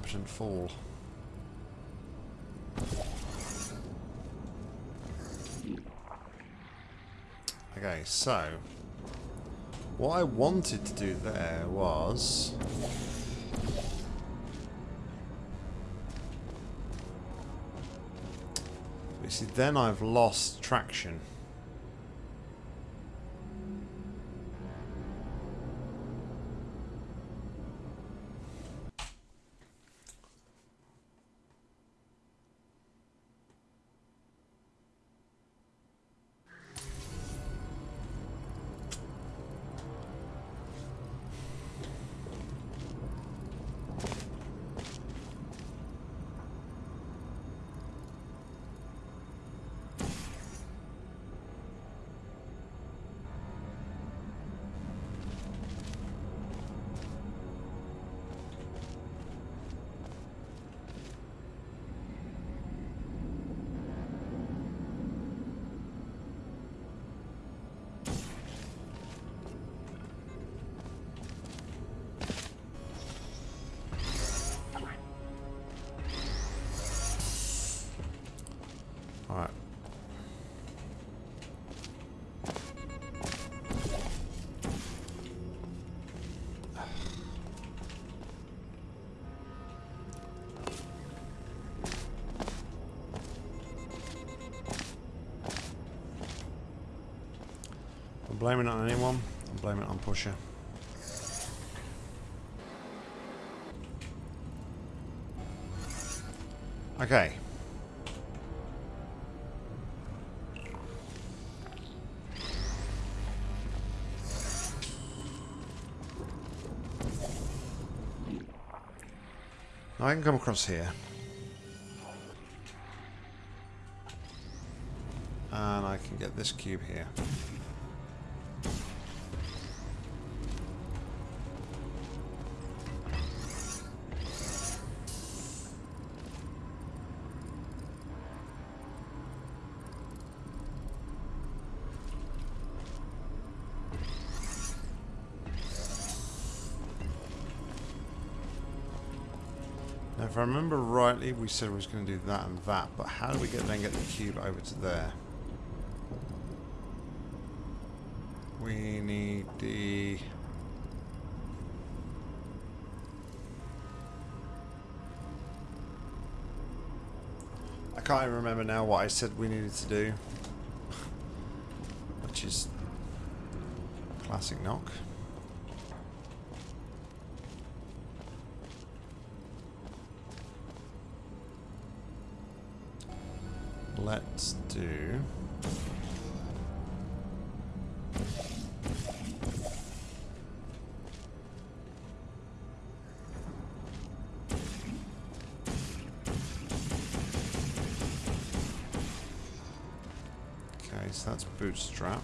Incompetent fool. Okay, so what I wanted to do there was you see then I've lost traction. Anyone. I'm blaming it on Pusher. Okay. Now I can come across here. And I can get this cube here. We said we was going to do that and that, but how do we get then get the cube over to there? We need the... I can't even remember now what I said we needed to do. Which is... Classic knock. Bootstrap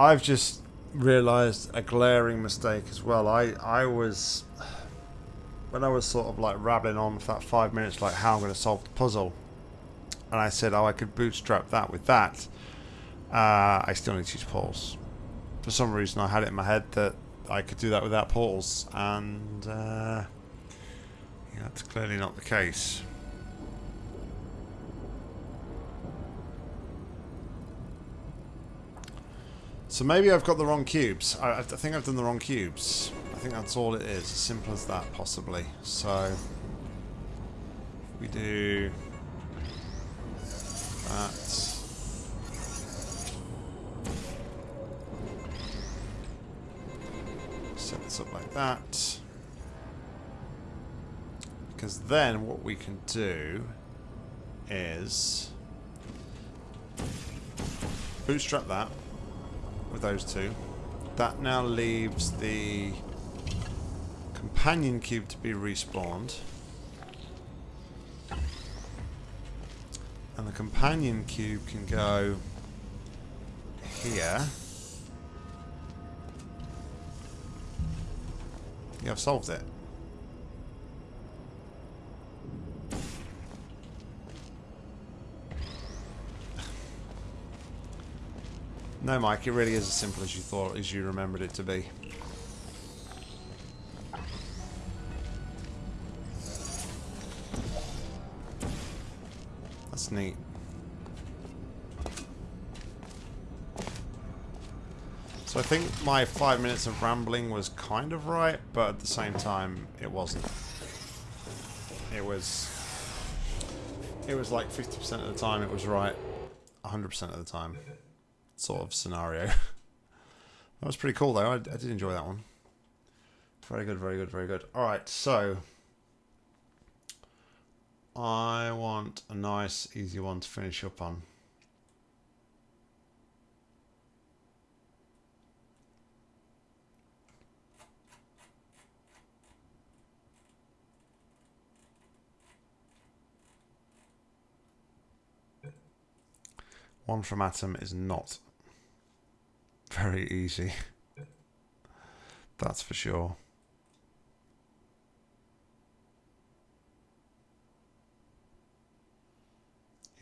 I've just realised a glaring mistake as well. I, I was... When I was sort of like rabbling on for that five minutes like how I'm going to solve the puzzle and I said, oh, I could bootstrap that with that, uh, I still need to use portals. For some reason, I had it in my head that I could do that without portals, and uh, yeah, that's clearly not the case. So maybe I've got the wrong cubes. I, I think I've done the wrong cubes. I think that's all it is. As simple as that, possibly. So we do that. Set this up like that. Because then what we can do is bootstrap that with those two. That now leaves the companion cube to be respawned. And the companion cube can go here. Yeah, I've solved it. No, Mike, it really is as simple as you thought, as you remembered it to be. That's neat. So I think my five minutes of rambling was kind of right, but at the same time, it wasn't. It was... It was like 50% of the time it was right, 100% of the time sort of scenario. that was pretty cool though. I, I did enjoy that one. Very good, very good, very good. Alright, so... I want a nice, easy one to finish up on. One from Atom is not very easy. That's for sure.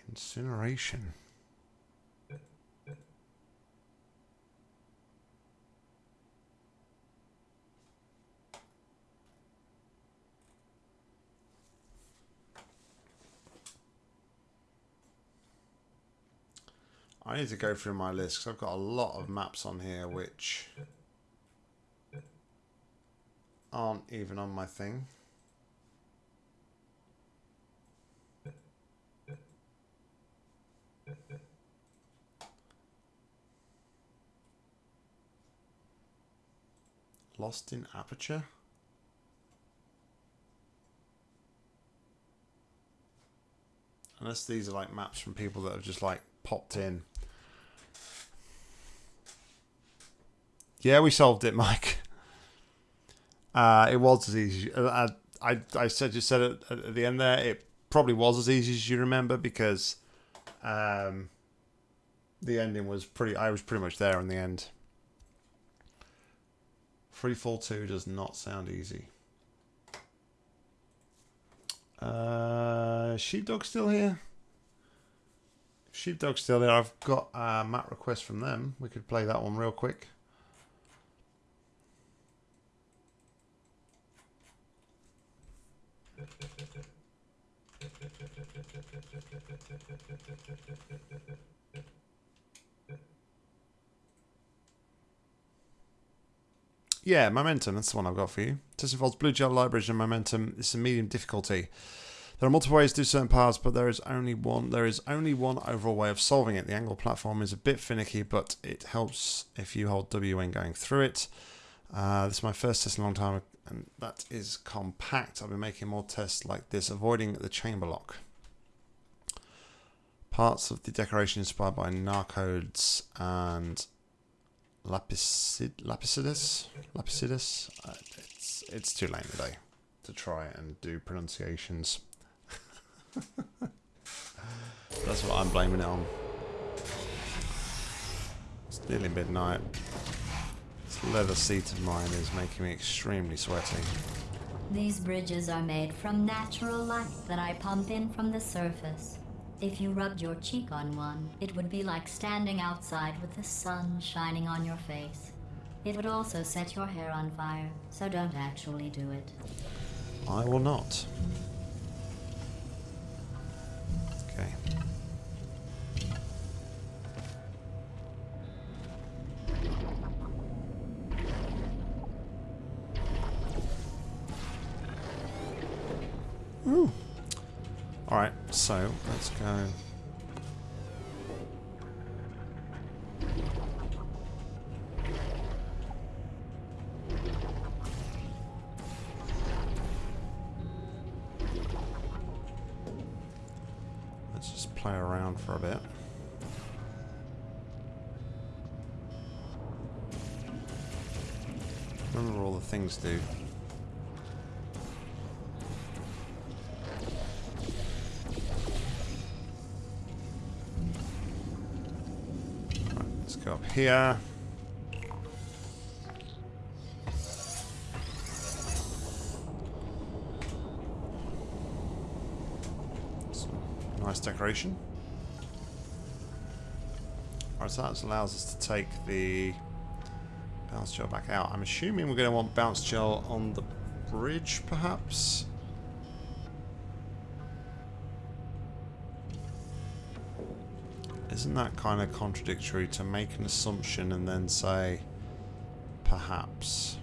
Incineration. I need to go through my list because I've got a lot of maps on here which aren't even on my thing. Lost in Aperture? Unless these are like maps from people that have just like popped in Yeah, we solved it, Mike. Uh, it was as easy. Uh, I, I said you said it at the end there. It probably was as easy as you remember because um, the ending was pretty. I was pretty much there in the end. Free Fall Two does not sound easy. Uh, Sheepdog still here? Sheepdog still there. I've got a map request from them. We could play that one real quick. Yeah, Momentum, that's the one I've got for you. This involves Blue Gel Library and Momentum. It's a medium difficulty. There are multiple ways to do certain parts, but there is only one. There is only one overall way of solving it. The angle platform is a bit finicky, but it helps if you hold W when going through it. Uh, this is my first test in a long time, and that is compact. I've been making more tests like this, avoiding the chamber lock. Parts of the decoration inspired by Narcodes and Lapisid, Lapicidus? Lapicidus? Uh, it's, it's too late today to try and do pronunciations. That's what I'm blaming it on. It's nearly midnight. This leather seat of mine is making me extremely sweaty. These bridges are made from natural light that I pump in from the surface. If you rubbed your cheek on one, it would be like standing outside with the sun shining on your face. It would also set your hair on fire, so don't actually do it. I will not. Okay. Ooh. Alright, so let's go. Things do. Right, let's go up here. Nice decoration. Alright, so that allows us to take the bounce gel back out. I'm assuming we're going to want bounce gel on the bridge, perhaps? Isn't that kind of contradictory to make an assumption and then say, perhaps?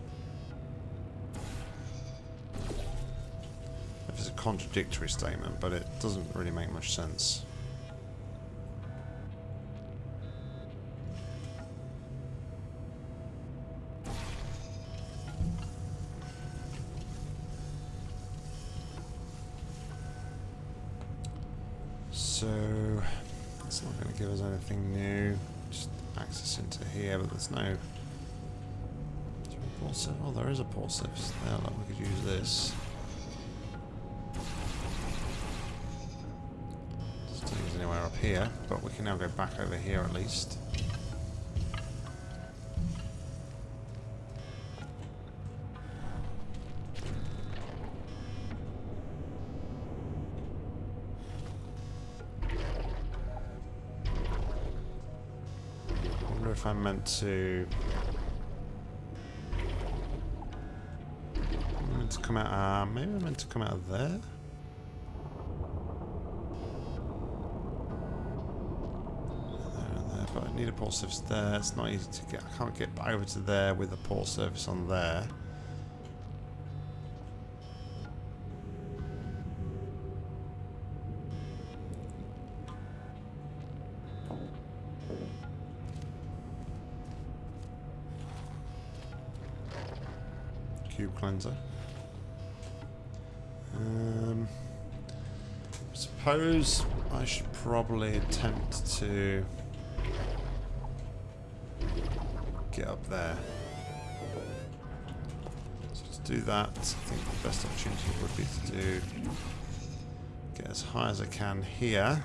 It's a contradictory statement, but it doesn't really make much sense. Anything new. Just access into here, but there's no... Oh, there is a port there. Like we could use this. Take us anywhere up here, but we can now go back over here at least. If I'm meant to... I'm meant to come out... Uh, maybe I'm meant to come out of there? But I need a portal surface there. It's not easy to get... I can't get over to there with a portal surface on there. Cleanser. Um, suppose I should probably attempt to get up there. So to do that, I think the best opportunity would be to do get as high as I can here.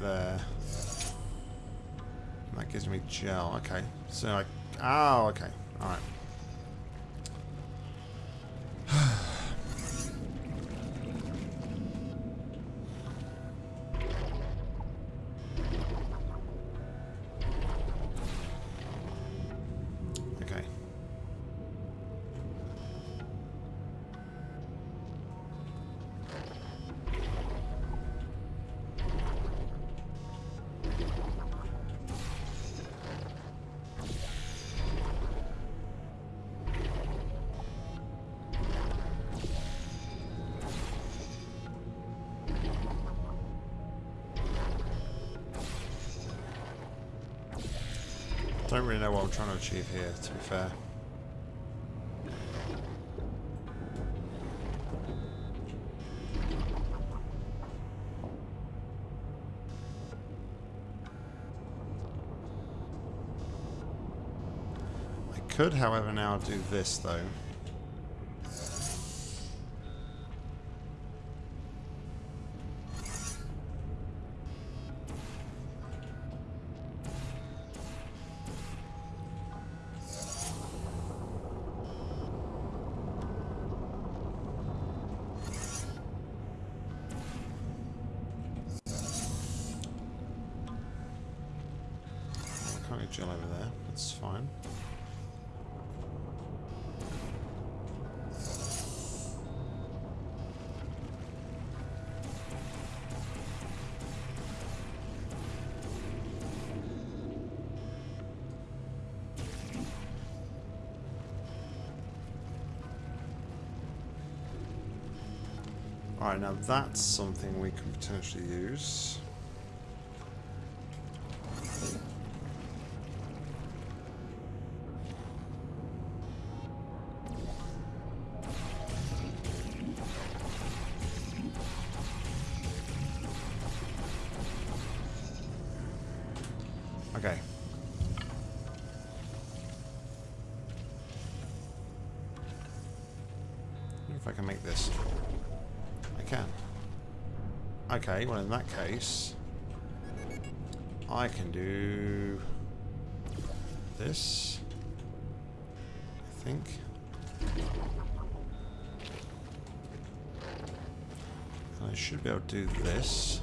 There. And that gives me gel. Okay. So I... Oh, okay. Okay. Trying to achieve here, to be fair. I could, however, now do this, though. Gel over there. That's fine. Alright, now that's something we can potentially use. Okay, well in that case, I can do this. I think. And I should be able to do this.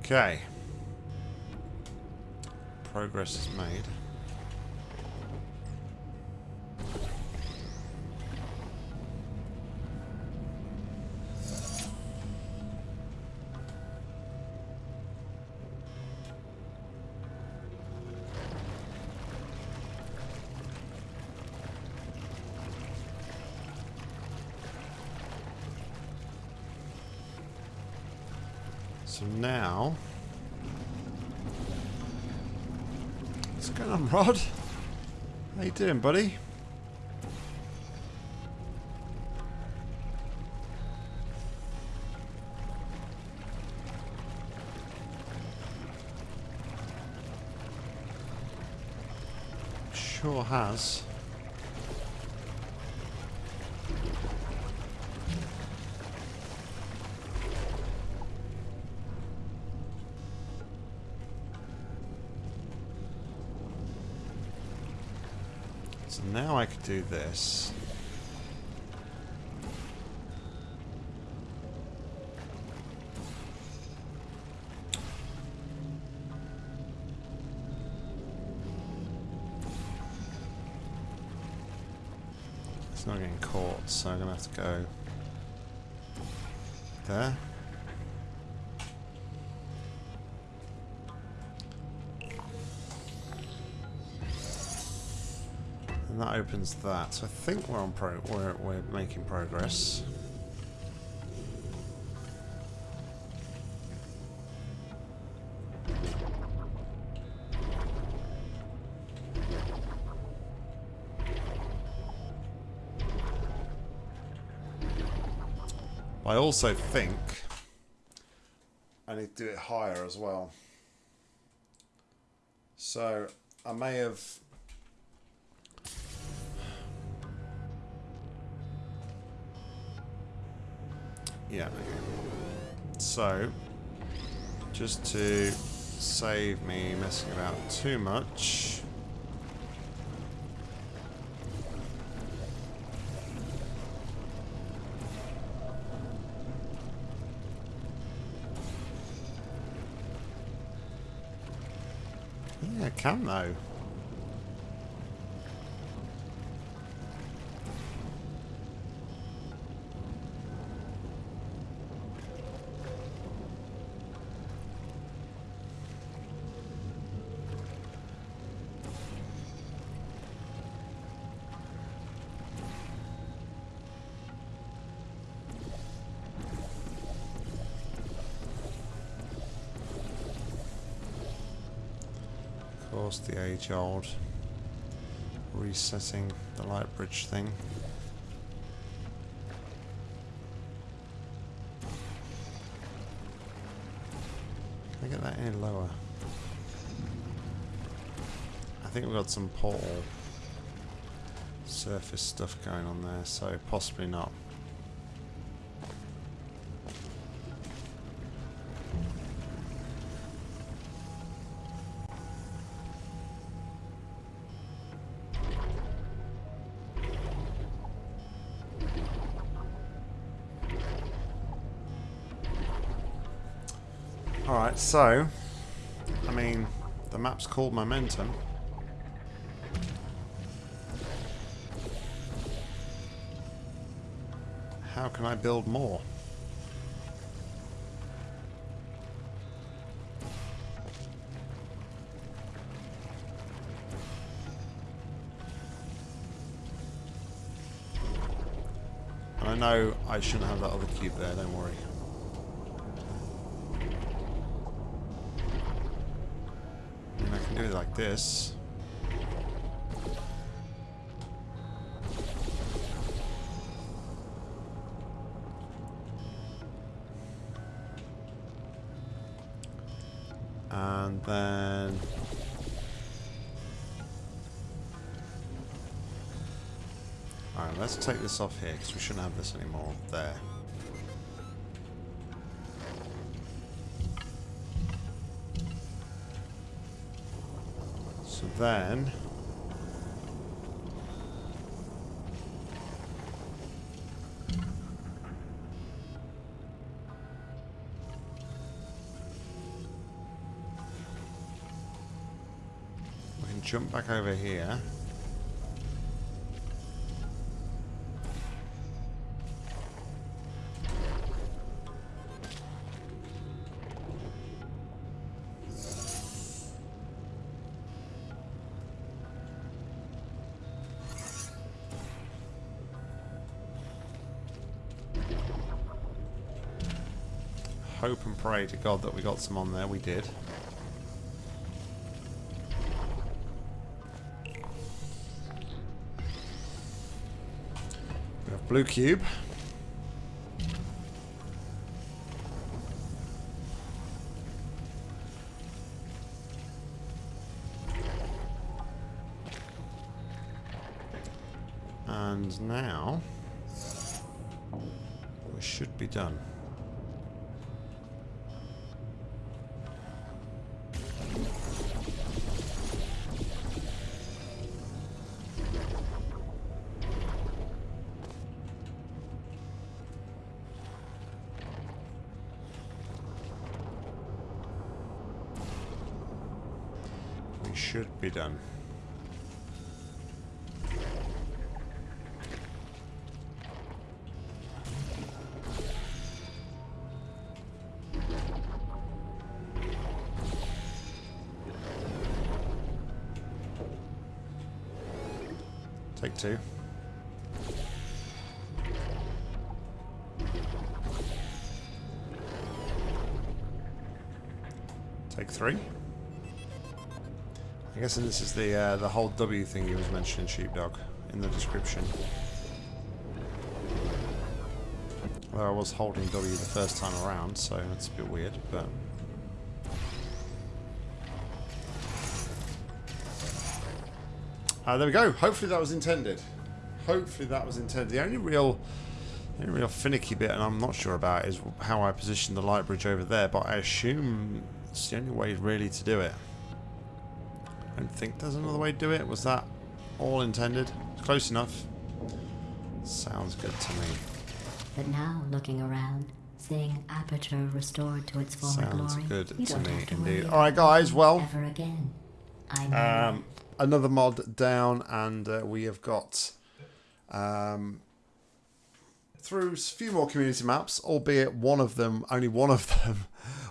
Okay. Progress is made. Rod? How you doing, buddy? Sure has. Do this. It's not getting caught, so I'm gonna have to go there. Opens that. So I think we're on pro we're we're making progress. I also think I need to do it higher as well. So I may have Yeah. So, just to save me messing about too much. Yeah, I can though. Age-old resetting the light bridge thing. Can I get that any lower? I think we've got some portal surface stuff going on there, so possibly not. So, I mean, the map's called Momentum. How can I build more? And I know I shouldn't have that other cube there, don't worry. And I can do it like this. And then... Alright, let's take this off here because we shouldn't have this anymore. There. Then... We can jump back over here. Pray to God that we got some on there. We did. We have blue cube. And now we should be done. Three. I guess this is the uh, the whole W thing he was mentioning, sheepdog, in the description. Well, I was holding W the first time around, so that's a bit weird, but... Uh, there we go. Hopefully that was intended. Hopefully that was intended. The only real, the only real finicky bit, and I'm not sure about, is how I positioned the light bridge over there. But I assume it's the only way really to do it. I don't think there's another way to do it. Was that all intended? Close enough. Sounds good to me. But now, looking around, seeing Aperture restored to its former Sounds glory, good you to don't me have to indeed. Alright, guys, well- ever again. I know. Um, another mod down, and uh, we have got um, through a few more community maps, albeit one of them, only one of them,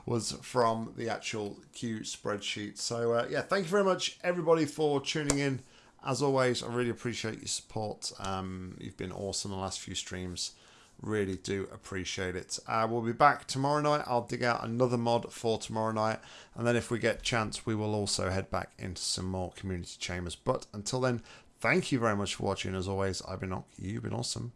was from the actual queue spreadsheet. So uh, yeah, thank you very much everybody for tuning in. As always, I really appreciate your support. Um, you've been awesome the last few streams. Really do appreciate it. Uh, we'll be back tomorrow night. I'll dig out another mod for tomorrow night. And then if we get chance, we will also head back into some more community chambers. But until then, thank you very much for watching. As always, I've been Ock. You've been awesome.